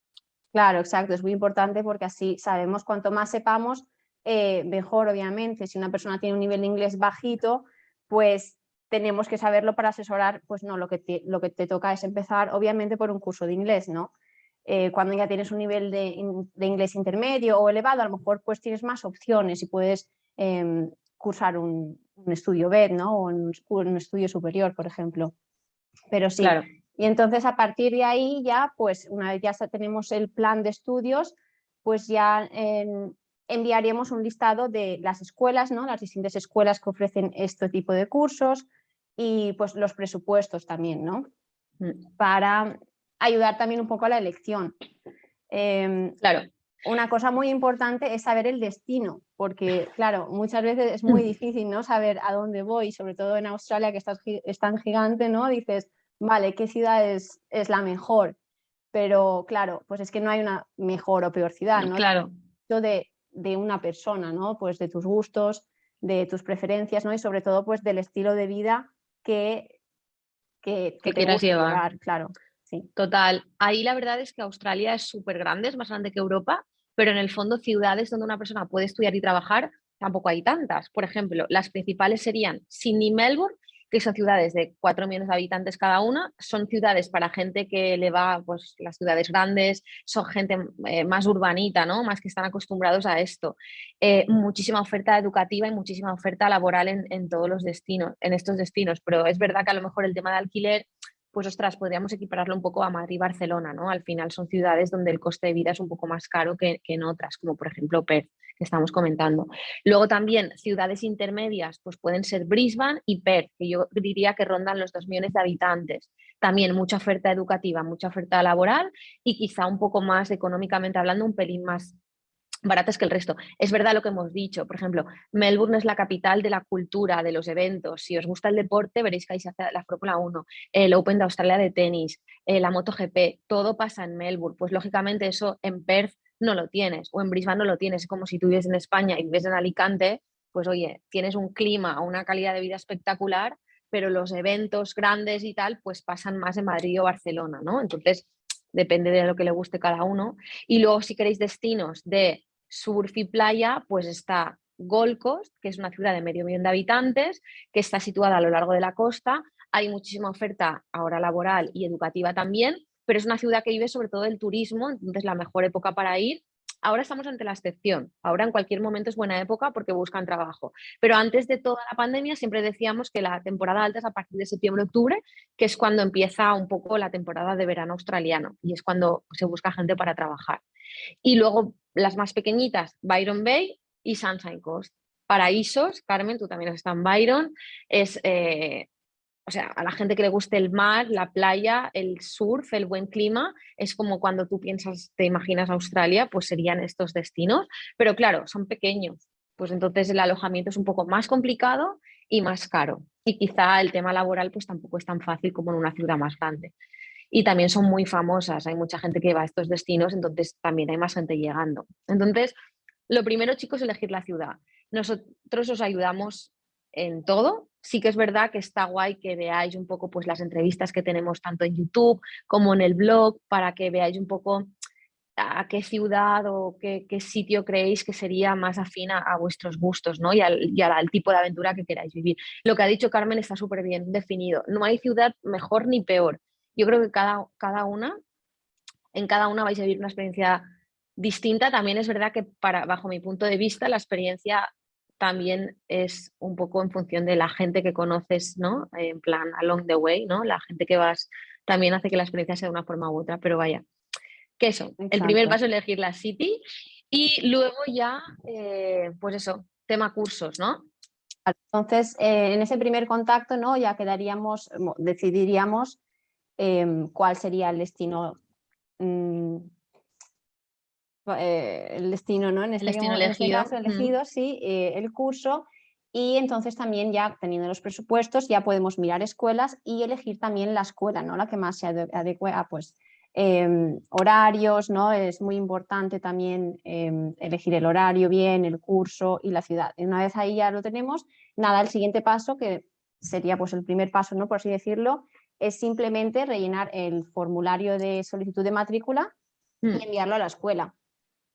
Claro, exacto, es muy importante porque así sabemos cuanto más sepamos, eh, mejor, obviamente. Si una persona tiene un nivel de inglés bajito, pues tenemos que saberlo para asesorar, pues no, lo que te, lo que te toca es empezar, obviamente, por un curso de inglés, ¿no? Eh, cuando ya tienes un nivel de, inglés intermedio o elevado, a lo mejor pues tienes más opciones y puedes em, cursar un, estudio B, ¿no? O un, estudio superior, por ejemplo. Pero sí, y entonces a partir de ahí ya, pues una vez ya tenemos el plan de estudios, pues ya enviaríamos un listado de las escuelas, ¿no? las distintas escuelas que ofrecen este tipo de cursos y pues los presupuestos también, ¿no? Mm. Para ayudar también un poco a la elección. Em, claro. Una cosa muy importante es saber el destino, porque claro, muchas veces es muy difícil ¿no? saber a dónde voy, sobre todo en Australia que es tan gigante, ¿no? Dices, vale, ¿qué ciudad es, es la mejor? Pero claro, pues es que no hay una mejor o peor ciudad, ¿no? Claro. De, de una persona, ¿no? Pues de tus gustos, de tus preferencias, ¿no? Y sobre todo, pues del estilo de vida que, que, que, quieras llevar. Claro, sí. Total. Ahí la verdad es que Australia es súper grande, es más grande que Europa, pero en el fondo ciudades donde una persona puede estudiar y trabajar tampoco hay tantas. Por ejemplo, las principales serían Sydney y Melbourne, que son ciudades de 4 millones de habitantes cada una, son ciudades para gente que le va, pues las ciudades grandes, son gente eh, más urbanita, ¿no? Más que están acostumbrados a esto. Eh, muchísima oferta educativa y muchísima oferta laboral en, en, todos los destinos, en estos destinos, pero es verdad que a lo mejor el tema de alquiler pues ostras, podríamos equipararlo un poco a Madrid y Barcelona, ¿no? Al final son ciudades donde el coste de vida es un poco más caro que, que en otras, como por ejemplo Perth que estamos comentando. Luego también ciudades intermedias, pues pueden ser Brisbane y Perth, que yo diría que rondan los dos millones de habitantes. También mucha oferta educativa, mucha oferta laboral y quizá un poco más económicamente hablando, un pelín más baratas que el resto. Es verdad lo que hemos dicho, por ejemplo, Melbourne es la capital de la cultura, de los eventos. Si os gusta el deporte, veréis que ahí se hace la Fórmula 1, el Open de Australia de tenis, eh, la MotoGP, todo pasa en Melbourne. Pues lógicamente eso en Perth no lo tienes, o en Brisbane no lo tienes, es como si tú vives en España y vives en Alicante, pues oye, tienes un clima, una calidad de vida espectacular, pero los eventos grandes y tal, pues pasan más en Madrid o Barcelona, ¿no? Entonces, depende de lo que le guste cada uno. Y luego, si queréis destinos de surf y playa, pues está Gold Coast, que es una ciudad de medio millón de habitantes, que está situada a lo largo de la costa. Hay muchísima oferta ahora laboral y educativa también, pero es una ciudad que vive sobre todo del turismo, entonces la mejor época para ir. Ahora estamos ante la excepción, ahora en cualquier momento es buena época porque buscan trabajo, pero antes de toda la pandemia siempre decíamos que la temporada alta es a partir de septiembre-octubre, que es cuando empieza un poco la temporada de verano australiano y es cuando se busca gente para trabajar. Y luego las más pequeñitas, Byron Bay y Sunshine Coast. Paraísos, Carmen, tú también estás en Byron, es eh, o sea, a la gente que le guste el mar, la playa, el surf, el buen clima, es como cuando tú piensas, te imaginas Australia, pues serían estos destinos, pero claro, son pequeños, pues entonces el alojamiento es un poco más complicado y más caro. Y quizá el tema laboral pues tampoco es tan fácil como en una ciudad más grande. Y también son muy famosas, hay mucha gente que va a estos destinos, entonces también hay más gente llegando. Entonces, lo primero, chicos, es elegir la ciudad. Nosotros os ayudamos en todo. Sí que es verdad que está guay que veáis un poco pues, las entrevistas que tenemos tanto en YouTube como en el blog para que veáis un poco a qué ciudad o qué, sitio creéis que sería más afín a, vuestros gustos ¿no? y, al, al, tipo de aventura que queráis vivir. Lo que ha dicho Carmen está súper bien definido. No hay ciudad mejor ni peor. Yo creo que cada, cada una, en cada una vais a vivir una experiencia distinta. También es verdad que para, bajo mi punto de vista la experiencia también es un poco en función de la gente que conoces, ¿no? En plan, along the way, ¿no? La gente que vas también hace que la experiencia sea de una forma u otra, pero vaya, que eso, el primer paso es elegir la city y luego ya, eh, pues eso, tema cursos, ¿no? Entonces, eh, en ese primer contacto, ¿no? Ya quedaríamos, decidiríamos em, cuál sería el destino mm, eh, el destino, ¿no? En este, el destino este elegido. caso elegido, sí, el curso. Y entonces también ya teniendo los presupuestos ya podemos mirar escuelas y elegir también la escuela, ¿no? La que más se adecue a pues Em, horarios, ¿no? Es muy importante también em, elegir el horario bien, el curso y la ciudad. Y una vez ahí ya lo tenemos, nada, el siguiente paso, que sería pues el primer paso, ¿no? Por así decirlo, es simplemente rellenar el formulario de solicitud de matrícula y mm. enviarlo a la escuela.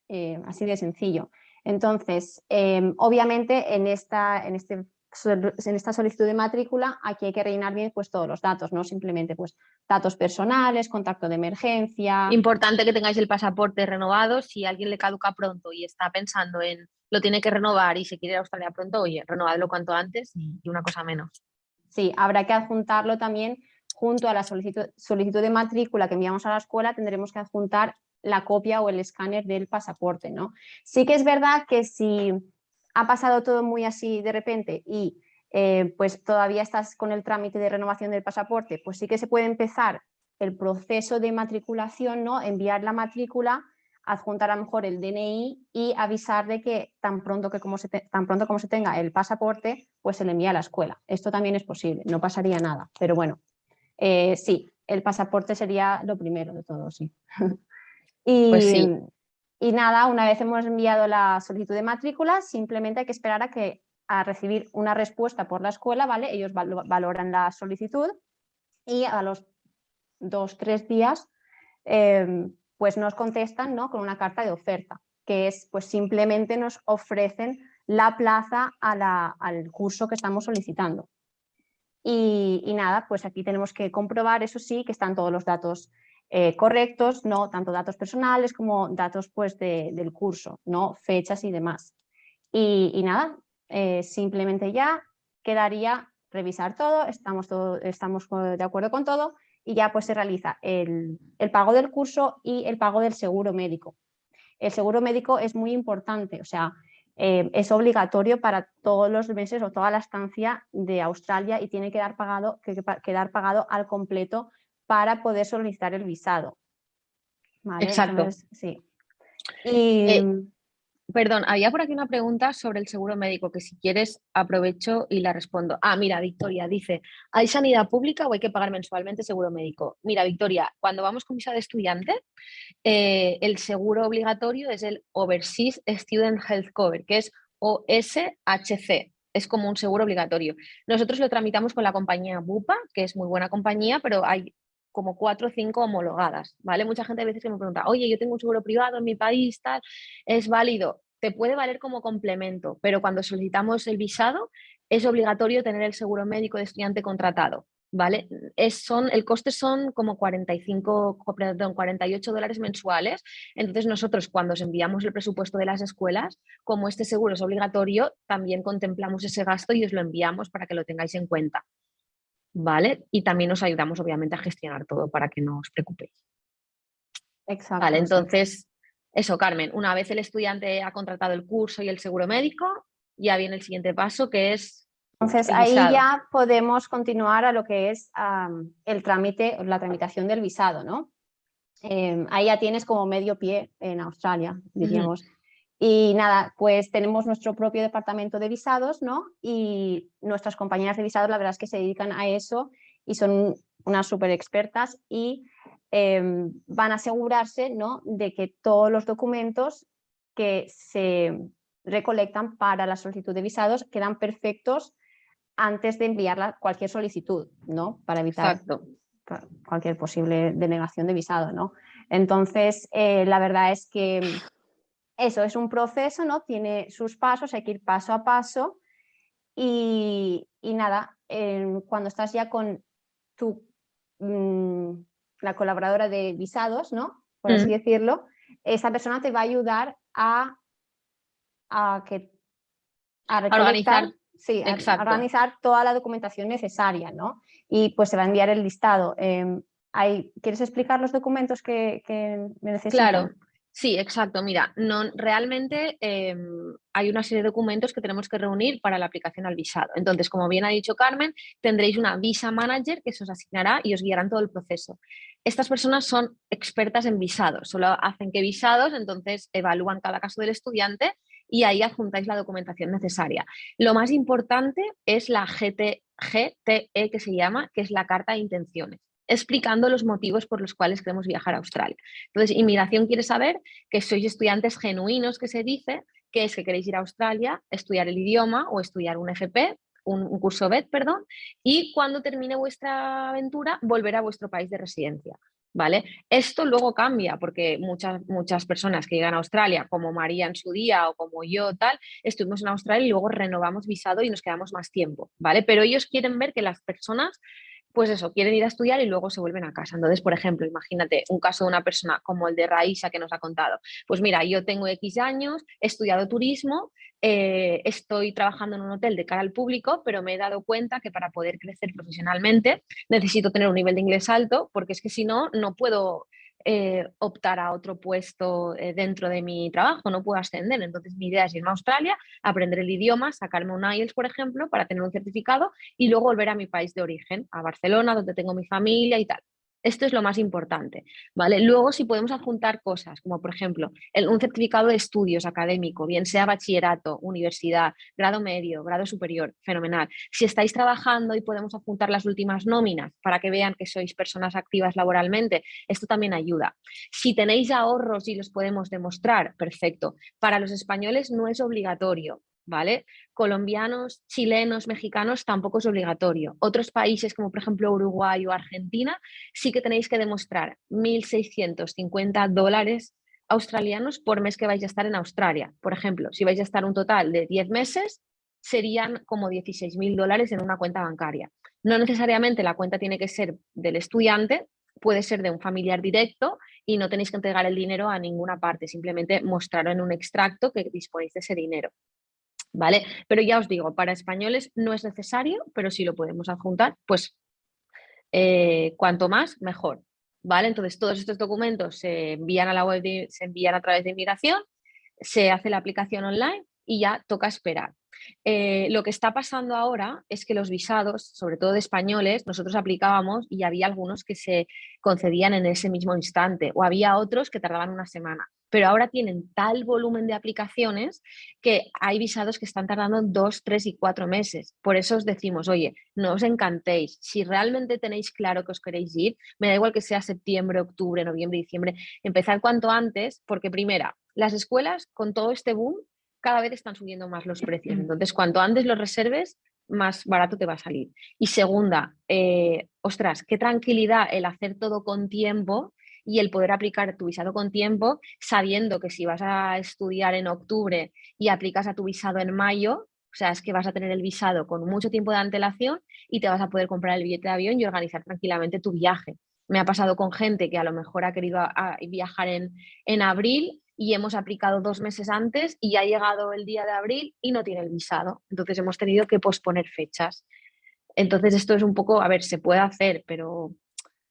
Eh, así de sencillo. Entonces, em, obviamente en, esta, en este en esta solicitud de matrícula aquí hay que rellenar bien pues todos los datos, no simplemente pues datos personales, contacto de emergencia. Importante que tengáis el pasaporte renovado, si alguien le caduca pronto y está pensando en lo tiene que renovar y se quiere ir a Australia pronto, oye, renovadlo cuanto antes y una cosa menos. Sí, habrá que adjuntarlo también junto a la solicitud, solicitud de matrícula que enviamos a la escuela, tendremos que adjuntar la copia o el escáner del pasaporte, ¿no? Sí que es verdad que si ha pasado todo muy así de repente y eh, pues todavía estás con el trámite de renovación del pasaporte, pues sí que se puede empezar el proceso de matriculación, ¿no? enviar la matrícula, adjuntar a lo mejor el DNI y avisar de que tan pronto, que como se tan pronto como se tenga el pasaporte, pues se le envía a la escuela. Esto también es posible, no pasaría nada, pero bueno, eh, sí, el pasaporte sería lo primero de todo, sí. y, pues sí. Y nada, una vez hemos enviado la solicitud de matrícula, simplemente hay que esperar a, que, a recibir una respuesta por la escuela, ¿vale? Ellos valoran la solicitud y a los dos, tres días em, pues nos contestan ¿no? con una carta de oferta, que es pues simplemente nos ofrecen la plaza al curso que estamos solicitando. Y, y, nada, pues aquí tenemos que comprobar, eso sí, que están todos los datos eh, correctos, no tanto datos personales como datos pues, del curso, ¿no? fechas y demás. Y, nada, eh, simplemente ya quedaría revisar todo, estamos, todo, estamos de acuerdo con todo y ya pues se realiza el, pago del curso y el pago del seguro médico. El seguro médico es muy importante, o sea, eh, es obligatorio para todos los meses o toda la estancia de Australia y tiene que, dar pagado, que quedar pagado al completo para poder solicitar el visado. Exacto. sí. Eh, perdón, había por aquí una pregunta sobre el seguro médico que si quieres aprovecho y la respondo. Ah, mira, Victoria dice, ¿hay sanidad pública o hay que pagar mensualmente seguro médico? Mira, Victoria, cuando vamos con visa de estudiante, eh, el seguro obligatorio es el Overseas Student Health Cover, que es OSHC, es como un seguro obligatorio. Nosotros lo tramitamos con la compañía Bupa, que es muy buena compañía, pero hay como cuatro o cinco homologadas, ¿vale? Mucha gente a veces que me pregunta, oye, yo tengo un seguro privado en mi país, tal, ¿es válido? Te puede valer como complemento, pero cuando solicitamos el visado es obligatorio tener el seguro médico de estudiante contratado, ¿vale? Es, son, el coste son como 45, perdón, 48 dólares mensuales, entonces nosotros cuando os enviamos el presupuesto de las escuelas, como este seguro es obligatorio, también contemplamos ese gasto y os lo enviamos para que lo tengáis en cuenta. ¿Vale? Y también nos ayudamos obviamente a gestionar todo para que no os preocupéis. Exacto. Vale, entonces, eso Carmen, una vez el estudiante ha contratado el curso y el seguro médico, ya viene el siguiente paso que es... Entonces ahí ya podemos continuar a lo que es el trámite, la tramitación del visado, ¿no? Em, ahí ya tienes como medio pie en Australia, diríamos. Y nada, pues tenemos nuestro propio departamento de visados, ¿no? Y nuestras compañeras de visados la verdad es que se dedican a eso y son unas súper expertas y em, van a asegurarse, ¿no? De que todos los documentos que se recolectan para la solicitud de visados quedan perfectos antes de enviar cualquier solicitud, ¿no? Para evitar cualquier posible denegación de visado, ¿no? Entonces, eh, la verdad es que eso es un proceso, ¿no? Tiene sus pasos, hay que ir paso a paso y, nada, cuando estás ya con tu, mm, la colaboradora de visados, ¿no? Por así decirlo, esa persona te va a ayudar a, a que a organizar, sí, organizar toda la documentación necesaria, ¿no? Y pues se va a enviar el listado. Em, ¿Quieres explicar los documentos que, que necesitan? Claro, Sí, exacto. Mira, no, realmente em, hay una serie de documentos que tenemos que reunir para la aplicación al visado. Entonces, como bien ha dicho Carmen, tendréis una visa manager que se os asignará y os guiarán todo el proceso. Estas personas son expertas en visados, solo hacen que visados, entonces evalúan cada caso del estudiante y ahí adjuntáis la documentación necesaria. Lo más importante es la GTE que se llama, que es la carta de intenciones explicando los motivos por los cuales queremos viajar a Australia. Entonces, inmigración quiere saber que sois estudiantes genuinos, que se dice, que es que queréis ir a Australia, estudiar el idioma o estudiar un FP, un, curso BED, perdón, y cuando termine vuestra aventura, volver a vuestro país de residencia. ¿Vale? Esto luego cambia porque muchas, muchas personas que llegan a Australia, como María en su día o como yo, tal, estuvimos en Australia y luego renovamos visado y nos quedamos más tiempo, ¿vale? Pero ellos quieren ver que las personas pues eso, quieren ir a estudiar y luego se vuelven a casa. Entonces, por ejemplo, imagínate un caso de una persona como el de Raísa que nos ha contado. Pues mira, yo tengo X años, he estudiado turismo, eh, estoy trabajando en un hotel de cara al público, pero me he dado cuenta que para poder crecer profesionalmente necesito tener un nivel de inglés alto, porque es que si no, no puedo eh, optar a otro puesto eh, dentro de mi trabajo, no puedo ascender. Entonces mi idea es irme a Australia, aprender el idioma, sacarme un IELTS, por ejemplo, para tener un certificado y luego volver a mi país de origen, a Barcelona, donde tengo mi familia y tal. Esto es lo más importante, ¿vale? Luego si podemos adjuntar cosas, como por ejemplo un certificado de estudios académico, bien sea bachillerato, universidad, grado medio, grado superior, fenomenal. Si estáis trabajando y podemos adjuntar las últimas nóminas para que vean que sois personas activas laboralmente, esto también ayuda. Si tenéis ahorros y los podemos demostrar, perfecto. Para los españoles no es obligatorio, ¿vale? Colombianos, chilenos, mexicanos tampoco es obligatorio. Otros países como por ejemplo Uruguay o Argentina sí que tenéis que demostrar 1.650 dólares australianos por mes que vais a estar en Australia. Por ejemplo, si vais a estar un total de 10 meses, serían como 16.000 dólares en una cuenta bancaria. No necesariamente la cuenta tiene que ser del estudiante, puede ser de un familiar directo y no tenéis que entregar el dinero a ninguna parte, simplemente mostrarlo en un extracto que disponéis de ese dinero. ¿Vale? Pero ya os digo, para españoles no es necesario, pero si lo podemos adjuntar, pues eh, cuanto más, mejor, ¿vale? Entonces todos estos documentos se envían a la web, se envían a través de inmigración, se hace la aplicación online y ya toca esperar. Eh, lo que está pasando ahora es que los visados, sobre todo de españoles, nosotros aplicábamos y había algunos que se concedían en ese mismo instante o había otros que tardaban una semana. Pero ahora tienen tal volumen de aplicaciones que hay visados que están tardando dos, tres y cuatro meses. Por eso os decimos, oye, no os encantéis. Si realmente tenéis claro que os queréis ir, me da igual que sea septiembre, octubre, noviembre, diciembre, empezar cuanto antes, porque primera, las escuelas con todo este boom cada vez están subiendo más los precios. Entonces, cuanto antes los reserves, más barato te va a salir. Y segunda, eh, ostras, qué tranquilidad el hacer todo con tiempo y el poder aplicar tu visado con tiempo, sabiendo que si vas a estudiar en octubre y aplicas a tu visado en mayo, o sea, es que vas a tener el visado con mucho tiempo de antelación y te vas a poder comprar el billete de avión y organizar tranquilamente tu viaje. Me ha pasado con gente que a lo mejor ha querido viajar en, en abril y hemos aplicado dos meses antes y ha llegado el día de abril y no tiene el visado. Entonces hemos tenido que posponer fechas. Entonces esto es un poco, a ver, se puede hacer, pero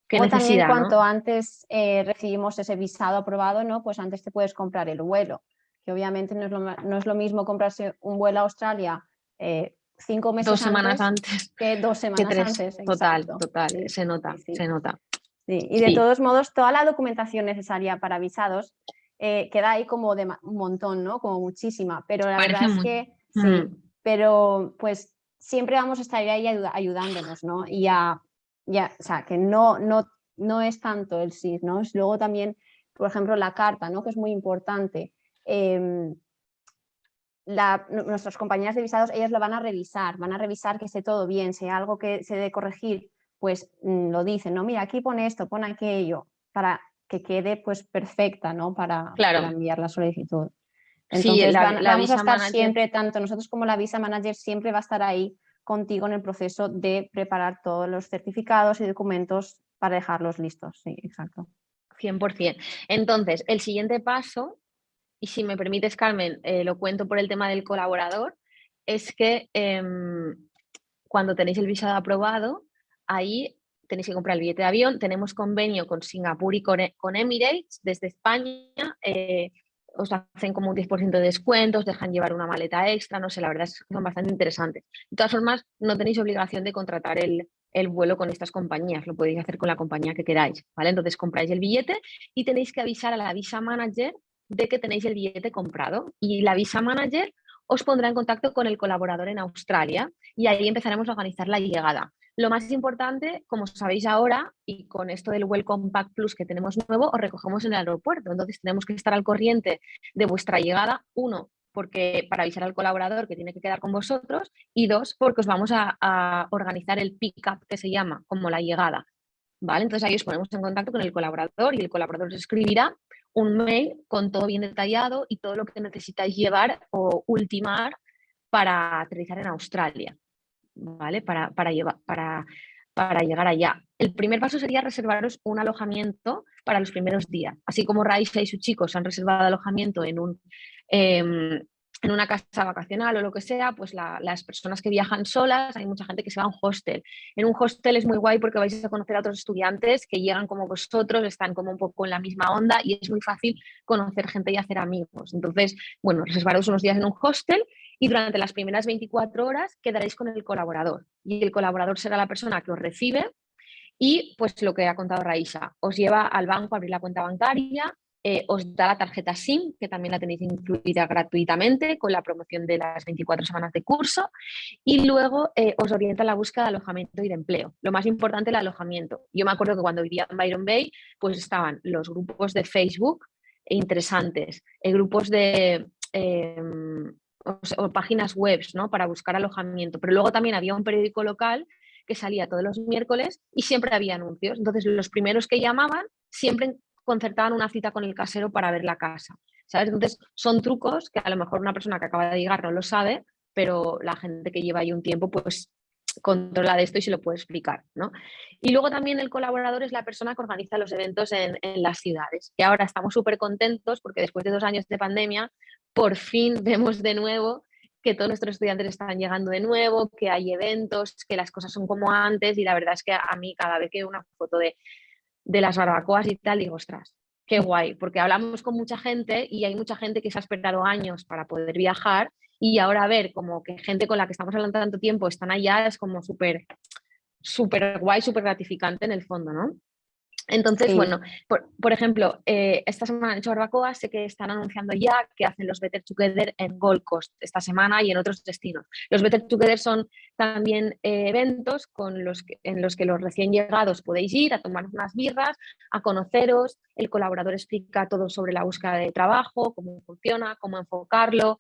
¿qué o también cuanto antes eh, recibimos ese visado aprobado, ¿no? Pues antes te puedes comprar el vuelo, que obviamente no es lo, no es lo mismo comprarse un vuelo a Australia eh, cinco meses dos semanas antes, que dos semanas antes. Total, total, se nota, se nota. Y de todos modos, toda la documentación necesaria para visados eh, queda ahí como de un montón, ¿no? Como muchísima, pero la verdad es que sí, mm. pero pues siempre vamos a estar ahí ayudándonos, ¿no? Y ya, ya, o sea, que no, no, no es tanto el sí, ¿no? Es luego también, por ejemplo, la carta, ¿no? Que es muy importante. Em, nuestras compañías de visados, ellas lo van a revisar, van a revisar que esté todo bien, si hay algo que se debe corregir, pues mm, lo dicen, ¿no? Mira, aquí pone esto, pone aquello, para que quede pues perfecta ¿no? para, enviar la solicitud. Entonces vamos a estar siempre, tanto nosotros como la visa manager siempre va a estar ahí contigo en el proceso de preparar todos los certificados y documentos para dejarlos listos. Sí, exacto. 100%. Entonces, el siguiente paso, y si me permites Carmen, eh, lo cuento por el tema del colaborador, es que em, cuando tenéis el visado aprobado, ahí tenéis que comprar el billete de avión. Tenemos convenio con Singapur y con, con Emirates desde España. Eh, os hacen como un 10% de descuento, os dejan llevar una maleta extra, no sé, la verdad es que son bastante interesantes. De todas formas, no tenéis obligación de contratar el, el vuelo con estas compañías, lo podéis hacer con la compañía que queráis, ¿vale? Entonces compráis el billete y tenéis que avisar a la visa manager de que tenéis el billete comprado y la visa manager os pondrá en contacto con el colaborador en Australia y ahí empezaremos a organizar la llegada. Lo más importante, como sabéis ahora, y con esto del Welcome Pack Plus que tenemos nuevo, os recogemos en el aeropuerto. Entonces tenemos que estar al corriente de vuestra llegada. Uno, porque para avisar al colaborador que tiene que quedar con vosotros. Y dos, porque os vamos a, organizar el pick-up que se llama, como la llegada. ¿Vale? Entonces ahí os ponemos en contacto con el colaborador y el colaborador os escribirá un mail con todo bien detallado y todo lo que necesitáis llevar o ultimar para aterrizar en Australia. ¿Vale? Para, para, llevar, para, para llegar allá. El primer paso sería reservaros un alojamiento para los primeros días. Así como Raisa y sus chicos han reservado alojamiento en un, em, en una casa vacacional o lo que sea, pues las personas que viajan solas, hay mucha gente que se va a un hostel. En un hostel es muy guay porque vais a conocer a otros estudiantes que llegan como vosotros, están como un poco en la misma onda y es muy fácil conocer gente y hacer amigos. Entonces, bueno, reservaros unos días en un hostel y durante las primeras 24 horas quedaréis con el colaborador y el colaborador será la persona que os recibe y pues lo que ha contado Raisa, os lleva al banco a abrir la cuenta bancaria, eh, os da la tarjeta SIM, que también la tenéis incluida gratuitamente con la promoción de las 24 semanas de curso, y luego eh, os orienta a la búsqueda de alojamiento y de empleo. Lo más importante, el alojamiento. Yo me acuerdo que cuando vivía en Byron Bay, pues estaban los grupos de Facebook interesantes, eh, grupos de... O, páginas web ¿no? para buscar alojamiento, pero luego también había un periódico local que salía todos los miércoles y siempre había anuncios. Entonces, los primeros que llamaban siempre concertaban una cita con el casero para ver la casa. ¿sabes? Entonces, son trucos que a lo mejor una persona que acaba de llegar no lo sabe, pero la gente que lleva ahí un tiempo, pues controla de esto y se lo puede explicar. ¿no? Y luego también el colaborador es la persona que organiza los eventos en, en las ciudades. Y ahora estamos súper contentos porque después de dos años de pandemia, por fin vemos de nuevo que todos nuestros estudiantes están llegando de nuevo, que hay eventos, que las cosas son como antes y la verdad es que a mí cada vez que veo una foto de, de las barbacoas y tal, digo, ostras, qué guay, porque hablamos con mucha gente y hay mucha gente que se ha esperado años para poder viajar y ahora ver como que gente con la que estamos hablando tanto tiempo están allá es como súper, súper guay, súper gratificante en el fondo, ¿no? Entonces, bueno, por, ejemplo, eh, esta semana en Barbacoa sé que están anunciando ya que hacen los Better Together en Gold Coast esta semana y en otros destinos. Los Better Together son también eh, eventos con los en los que los recién llegados podéis ir a tomar unas birras, a conoceros, el colaborador explica todo sobre la búsqueda de trabajo, cómo funciona, cómo enfocarlo,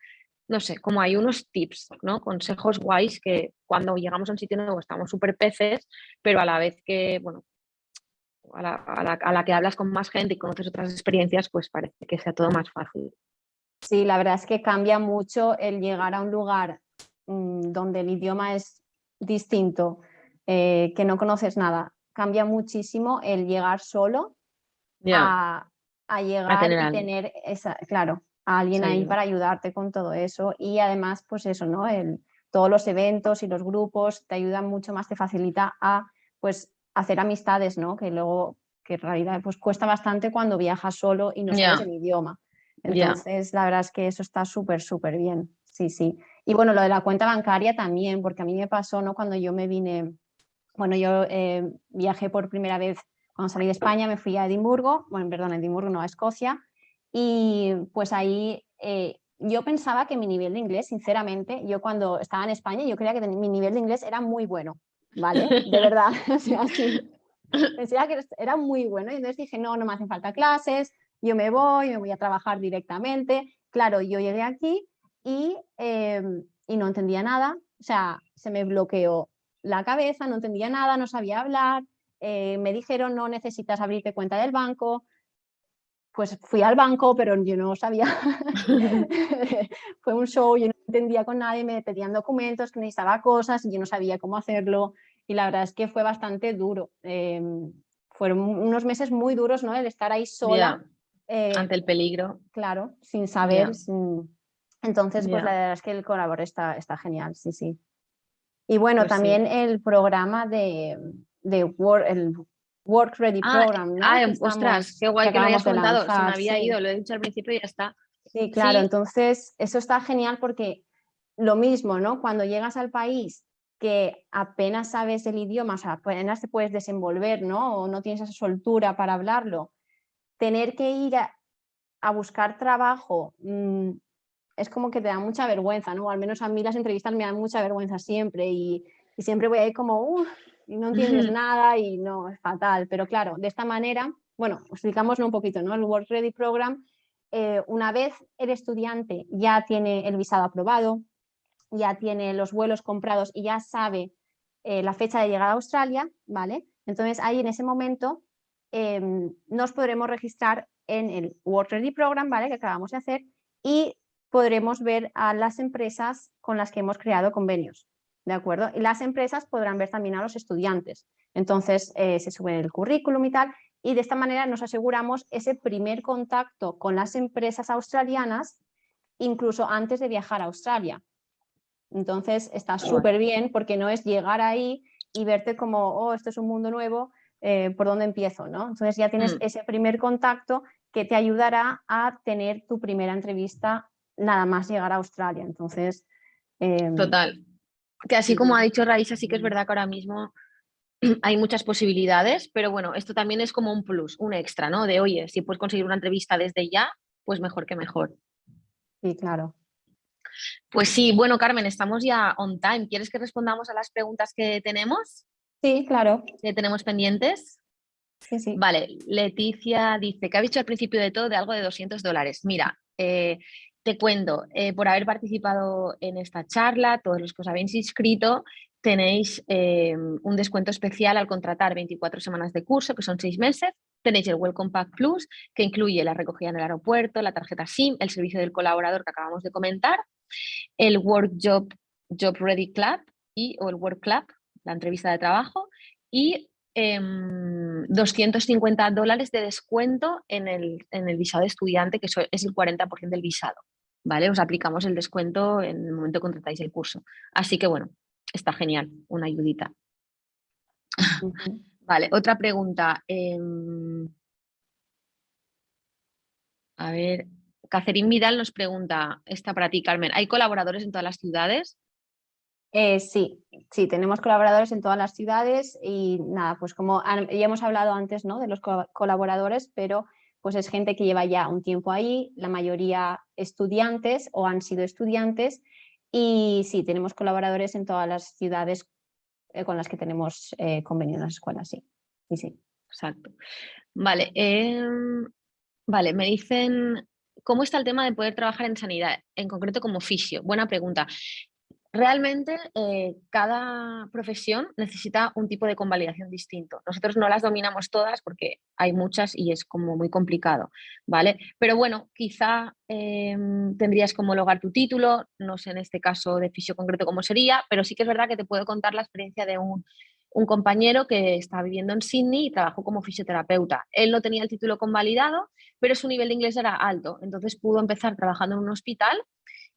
no sé, como hay unos tips, ¿no? consejos guays que cuando llegamos a un sitio nuevo estamos súper peces, pero a la vez que, bueno, a la, que hablas con más gente y conoces otras experiencias, pues parece que sea todo más fácil. Sí, la verdad es que cambia mucho el llegar a un lugar mm, donde el idioma es distinto, eh, que no conoces nada. Cambia muchísimo el llegar solo a, llegar y tener esa, claro, a alguien ahí para ayudarte con todo eso. Y además, pues eso, ¿no? El, todos los eventos y los grupos te ayudan mucho más, te facilita a pues hacer amistades, ¿no? Que luego, que en realidad pues cuesta bastante cuando viajas solo y no sabes el idioma. Entonces, la verdad es que eso está súper, súper bien. Sí, sí. Y bueno, lo de la cuenta bancaria también, porque a mí me pasó, ¿no? Cuando yo me vine, bueno, yo eh, viajé por primera vez, cuando salí de España, me fui a Edimburgo, bueno, perdón, a Edimburgo, no, a Escocia, y pues ahí eh, yo pensaba que mi nivel de inglés, sinceramente, yo cuando estaba en España, yo creía que mi nivel de inglés era muy bueno. ¿Vale? De verdad, o sea, sí. Pensaba que era muy bueno y entonces dije, no, no me hacen falta clases, yo me voy, me voy a trabajar directamente. Claro, yo llegué aquí y, em, y no entendía nada, o sea, se me bloqueó la cabeza, no entendía nada, no sabía hablar, eh, me dijeron no necesitas abrirte cuenta del banco, pues fui al banco, pero yo no sabía, fue un show, yo no entendía con nadie, me pedían documentos, que necesitaba cosas y yo no sabía cómo hacerlo y la verdad es que fue bastante duro. Em, fueron unos meses muy duros, ¿no? El estar ahí sola. Eh, Ante el peligro. Claro, sin saber, Entonces, pues la verdad es que el colaborador está, está genial, sí, sí. Y bueno, pues también el programa de, de Work, el Work Ready ah, Program, ¿no? Ah, ostras, qué guay que, lo hayas contado, se me había ido, lo he dicho al principio y ya está. Sí, claro, entonces eso está genial porque lo mismo, ¿no? Cuando llegas al país que apenas sabes el idioma, o sea, apenas te puedes desenvolver, ¿no? O no tienes esa soltura para hablarlo, tener que ir a, buscar trabajo mm, es como que te da mucha vergüenza, ¿no? al menos a mí las entrevistas me dan mucha vergüenza siempre y, siempre voy ahí como, y no entiendes nada y no, es fatal. Pero claro, de esta manera, bueno, explicamos un poquito, ¿no? El Work Ready Program, eh, una vez el estudiante ya tiene el visado aprobado, ya tiene los vuelos comprados y ya sabe eh, la fecha de llegada a Australia, ¿vale? Entonces ahí en ese momento em, nos podremos registrar en el Work Ready Program, ¿vale? Que acabamos de hacer y podremos ver a las empresas con las que hemos creado convenios, ¿de acuerdo? Y las empresas podrán ver también a los estudiantes. Entonces eh, se sube el currículum y tal y de esta manera nos aseguramos ese primer contacto con las empresas australianas incluso antes de viajar a Australia. Entonces está súper bien porque no es llegar ahí y verte como, oh, esto es un mundo nuevo, eh, ¿por dónde empiezo? ¿no? Entonces ya tienes mm. ese primer contacto que te ayudará a tener tu primera entrevista nada más llegar a Australia. Entonces... Em, Total. Que así como ha dicho Raíssa, sí que es verdad que ahora mismo hay muchas posibilidades, pero bueno, esto también es como un plus, un extra, ¿no? De, oye, si puedes conseguir una entrevista desde ya, pues mejor que mejor. Sí, claro. Pues sí, bueno, Carmen, estamos ya on time. ¿Quieres que respondamos a las preguntas que tenemos? Sí, claro. Que tenemos pendientes. Sí, sí. Vale, Leticia dice que ha dicho al principio de todo de algo de 200 dólares. Mira, eh, te cuento, eh, por haber participado en esta charla, todos los que os habéis inscrito, tenéis eh, un descuento especial al contratar 24 semanas de curso, que son 6 meses. Tenéis el Welcome Pack Plus, que incluye la recogida en el aeropuerto, la tarjeta SIM, el servicio del colaborador que acabamos de comentar, el Work Job, Job Ready Club y, o el Work Club, la entrevista de trabajo, y 250 em, dólares de descuento en el, en el visado de estudiante, que es el 40% del visado. ¿vale? Os aplicamos el descuento en el momento que contratáis el curso. Así que bueno, está genial, una ayudita. Vale, otra pregunta. Em, a ver, Catherine Vidal nos pregunta, esta para ti, Carmen, ¿hay colaboradores en todas las ciudades? Eh, sí, sí, tenemos colaboradores en todas las ciudades y nada, pues como ya hemos hablado antes ¿no? de los colaboradores, pero pues es gente que lleva ya un tiempo ahí, la mayoría estudiantes o han sido estudiantes y sí, tenemos colaboradores en todas las ciudades eh, con las que tenemos eh, convenio en las escuelas, sí. sí, sí. Exacto. Vale, em, vale, me dicen, ¿cómo está el tema de poder trabajar en sanidad, en concreto como fisio? Buena pregunta. Realmente eh, cada profesión necesita un tipo de convalidación distinto. Nosotros no las dominamos todas porque hay muchas y es como muy complicado, ¿vale? Pero bueno, quizá em, tendrías que homologar tu título, no sé en este caso de fisio concreto cómo sería, pero sí que es verdad que te puedo contar la experiencia de un, un compañero que está viviendo en Sydney y trabajó como fisioterapeuta. Él no tenía el título convalidado, pero su nivel de inglés era alto, entonces pudo empezar trabajando en un hospital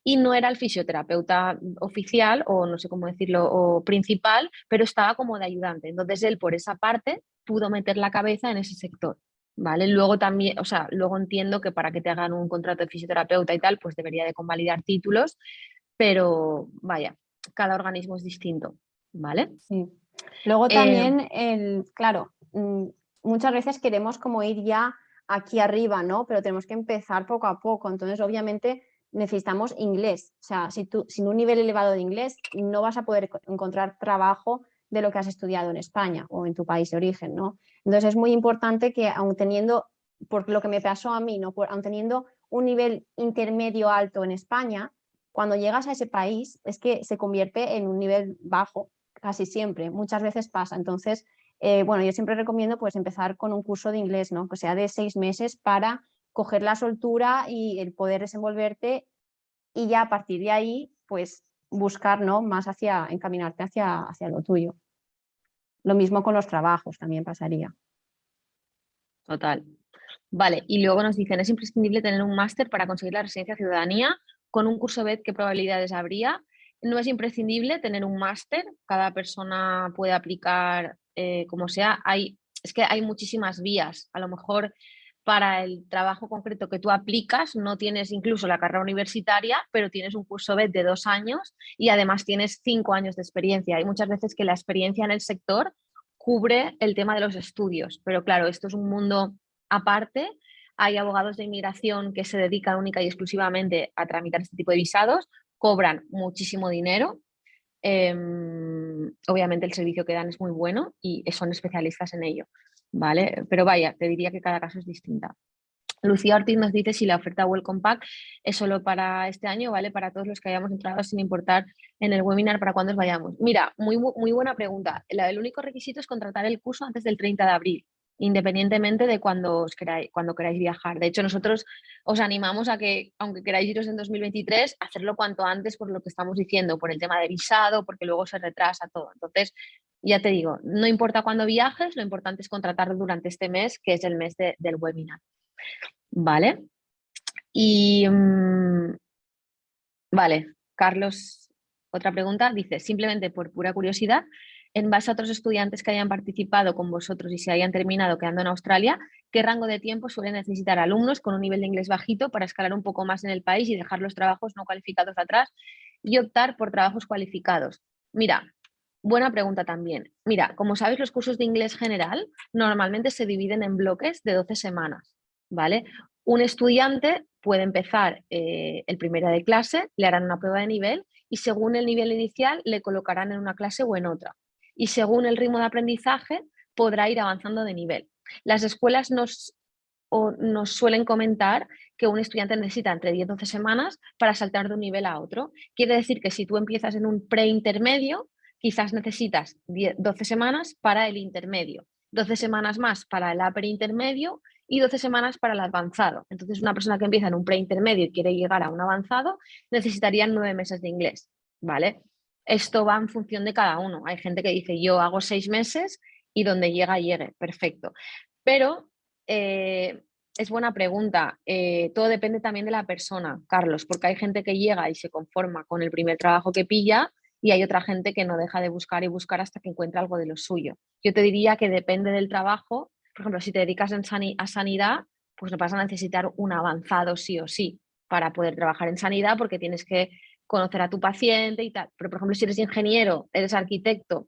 y no era el fisioterapeuta oficial o no sé cómo decirlo, o principal, pero estaba como de ayudante. Entonces él por esa parte pudo meter la cabeza en ese sector. ¿Vale? Luego también, o sea, luego entiendo que para que te hagan un contrato de fisioterapeuta y tal, pues debería de convalidar títulos, pero vaya, cada organismo es distinto, ¿vale? Sí. Luego eh, también, el, claro, mm, muchas veces queremos como ir ya aquí arriba, ¿no? Pero tenemos que empezar poco a poco, entonces obviamente necesitamos inglés. O sea, si tú, sin un nivel elevado de inglés no vas a poder encontrar trabajo de lo que has estudiado en España o en tu país de origen, ¿no? Entonces es muy importante que aun teniendo, por lo que me pasó a mí, ¿no? Por, aun teniendo un nivel intermedio alto en España, cuando llegas a ese país es que se convierte en un nivel bajo casi siempre, muchas veces pasa. Entonces, eh, bueno, yo siempre recomiendo pues empezar con un curso de inglés, ¿no? Que sea de seis meses para coger la soltura y el poder desenvolverte y ya a partir de ahí, pues buscar ¿no? más hacia, encaminarte hacia, hacia lo tuyo. Lo mismo con los trabajos también pasaría. Total. Vale, y luego nos dicen, ¿es imprescindible tener un máster para conseguir la residencia ciudadanía con un curso BED, ¿qué probabilidades habría? No es imprescindible tener un máster, cada persona puede aplicar eh, como sea. Hay, es que hay muchísimas vías, a lo mejor para el trabajo concreto que tú aplicas no tienes incluso la carrera universitaria, pero tienes un curso BED de dos años y además tienes cinco años de experiencia. Hay muchas veces que la experiencia en el sector cubre el tema de los estudios, pero claro, esto es un mundo aparte. Hay abogados de inmigración que se dedican única y exclusivamente a tramitar este tipo de visados, cobran muchísimo dinero. Em, obviamente el servicio que dan es muy bueno y son especialistas en ello. ¿vale? Pero vaya, te diría que cada caso es distinta. Lucía Ortiz nos dice si la oferta Welcome Pack es solo para este año, ¿vale? Para todos los que hayamos entrado sin importar en el webinar para cuándo vayamos. Mira, muy, muy buena pregunta. El único requisito es contratar el curso antes del 30 de abril independientemente de cuando, os queráis, cuando viajar. De hecho, nosotros os animamos a que, aunque queráis iros en 2023, hacerlo cuanto antes por lo que estamos diciendo, por el tema de visado, porque luego se retrasa todo. Entonces, ya te digo, no importa cuándo viajes, lo importante es contratarlo durante este mes, que es el mes del webinar. ¿Vale? Y, mm, vale, Carlos, otra pregunta, dice, simplemente por pura curiosidad, en base a otros estudiantes que hayan participado con vosotros y se hayan terminado quedando en Australia, ¿qué rango de tiempo suelen necesitar alumnos con un nivel de inglés bajito para escalar un poco más en el país y dejar los trabajos no cualificados atrás y optar por trabajos cualificados? Mira, buena pregunta también. Mira, como sabes, los cursos de inglés general normalmente se dividen en bloques de 12 semanas, ¿vale? Un estudiante puede empezar eh, el primero de clase, le harán una prueba de nivel y según el nivel inicial le colocarán en una clase o en otra y según el ritmo de aprendizaje podrá ir avanzando de nivel. Las escuelas nos, nos suelen comentar que un estudiante necesita entre 10 y 12 semanas para saltar de un nivel a otro. Quiere decir que si tú empiezas en un preintermedio, quizás necesitas 12 semanas para el intermedio, 12 semanas más para el upper intermedio y 12 semanas para el avanzado. Entonces, una persona que empieza en un preintermedio y quiere llegar a un avanzado, necesitaría nueve meses de inglés, ¿vale? Esto va en función de cada uno. Hay gente que dice yo hago seis meses y donde llega, llegue, perfecto. Pero eh, es buena pregunta. Eh, todo depende también de la persona, Carlos, porque hay gente que llega y se conforma con el primer trabajo que pilla y hay otra gente que no deja de buscar y buscar hasta que encuentra algo de lo suyo. Yo te diría que depende del trabajo. Por ejemplo, si te dedicas a sanidad, pues no vas a necesitar un avanzado sí o sí para poder trabajar en sanidad porque tienes que conocer a tu paciente y tal. Pero, por ejemplo, si eres ingeniero, eres arquitecto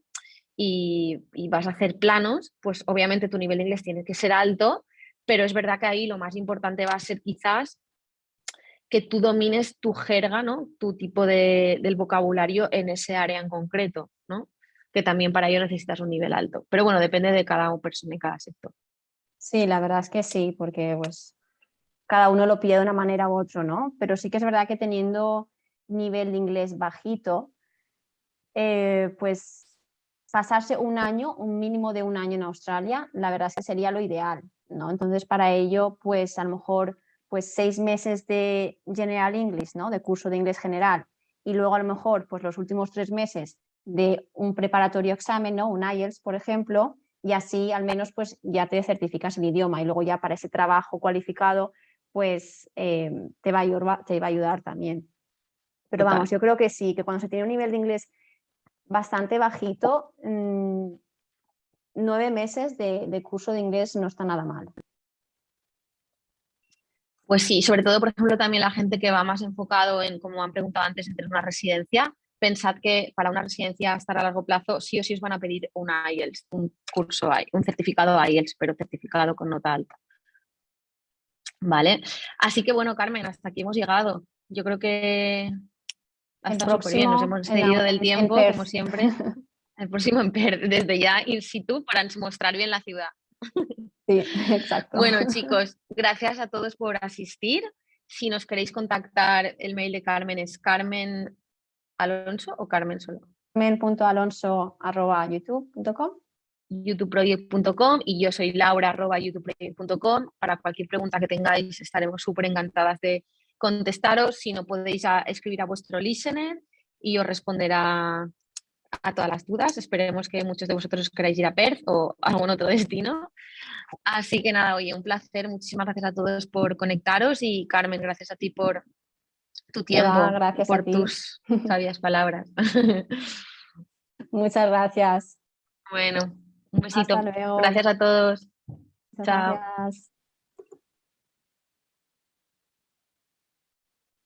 y, vas a hacer planos, pues obviamente tu nivel de inglés tiene que ser alto, pero es verdad que ahí lo más importante va a ser quizás que tú domines tu jerga, ¿no? tu tipo de, del vocabulario en ese área en concreto, ¿no? que también para ello necesitas un nivel alto. Pero bueno, depende de cada persona y cada sector. Sí, la verdad es que sí, porque pues cada uno lo pide de una manera u otra, ¿no? Pero sí que es verdad que teniendo nivel de inglés bajito, eh, pues pasarse un año, un mínimo de un año en Australia, la verdad es que sería lo ideal, ¿no? Entonces para ello, pues a lo mejor pues seis meses de General English, ¿no? De curso de inglés general y luego a lo mejor pues los últimos tres meses de un preparatorio examen, ¿no? Un IELTS, por ejemplo, y así al menos pues ya te certificas el idioma y luego ya para ese trabajo cualificado pues eh, te, va a te va a ayudar también. Pero vamos, yo creo que sí, que cuando se tiene un nivel de inglés bastante bajito, mm, nueve meses de, curso de inglés no está nada mal. Pues sí, sobre todo, por ejemplo, también la gente que va más enfocado en, como han preguntado antes, en tener una residencia, pensad que para una residencia estar a largo plazo sí o sí os van a pedir un IELTS, un curso, un certificado IELTS, pero certificado con nota alta. Vale, así que bueno, Carmen, hasta aquí hemos llegado. Yo creo que hasta súper bien, nos hemos excedido del tiempo, como siempre. El próximo en Per, desde ya in situ para mostrar bien la ciudad. Sí, exacto. Bueno, chicos, gracias a todos por asistir. Si nos queréis contactar, el mail de Carmen es Carmen Alonso o Carmen solo. Carmen.alonso.youtube.com youtubeproject.com y yo soy laura youtubeproject.com. Para cualquier pregunta que tengáis estaremos súper encantadas de contestaros, si no podéis escribir a vuestro listener y os responderá a todas las dudas. Esperemos que muchos de vosotros queráis ir a Perth o a algún otro destino. Así que nada, oye, un placer. Muchísimas gracias a todos por conectaros y Carmen, gracias a ti por, tu tiempo, gracias por tus sabias palabras. Muchas gracias. Bueno, un besito. Gracias a todos. Chao.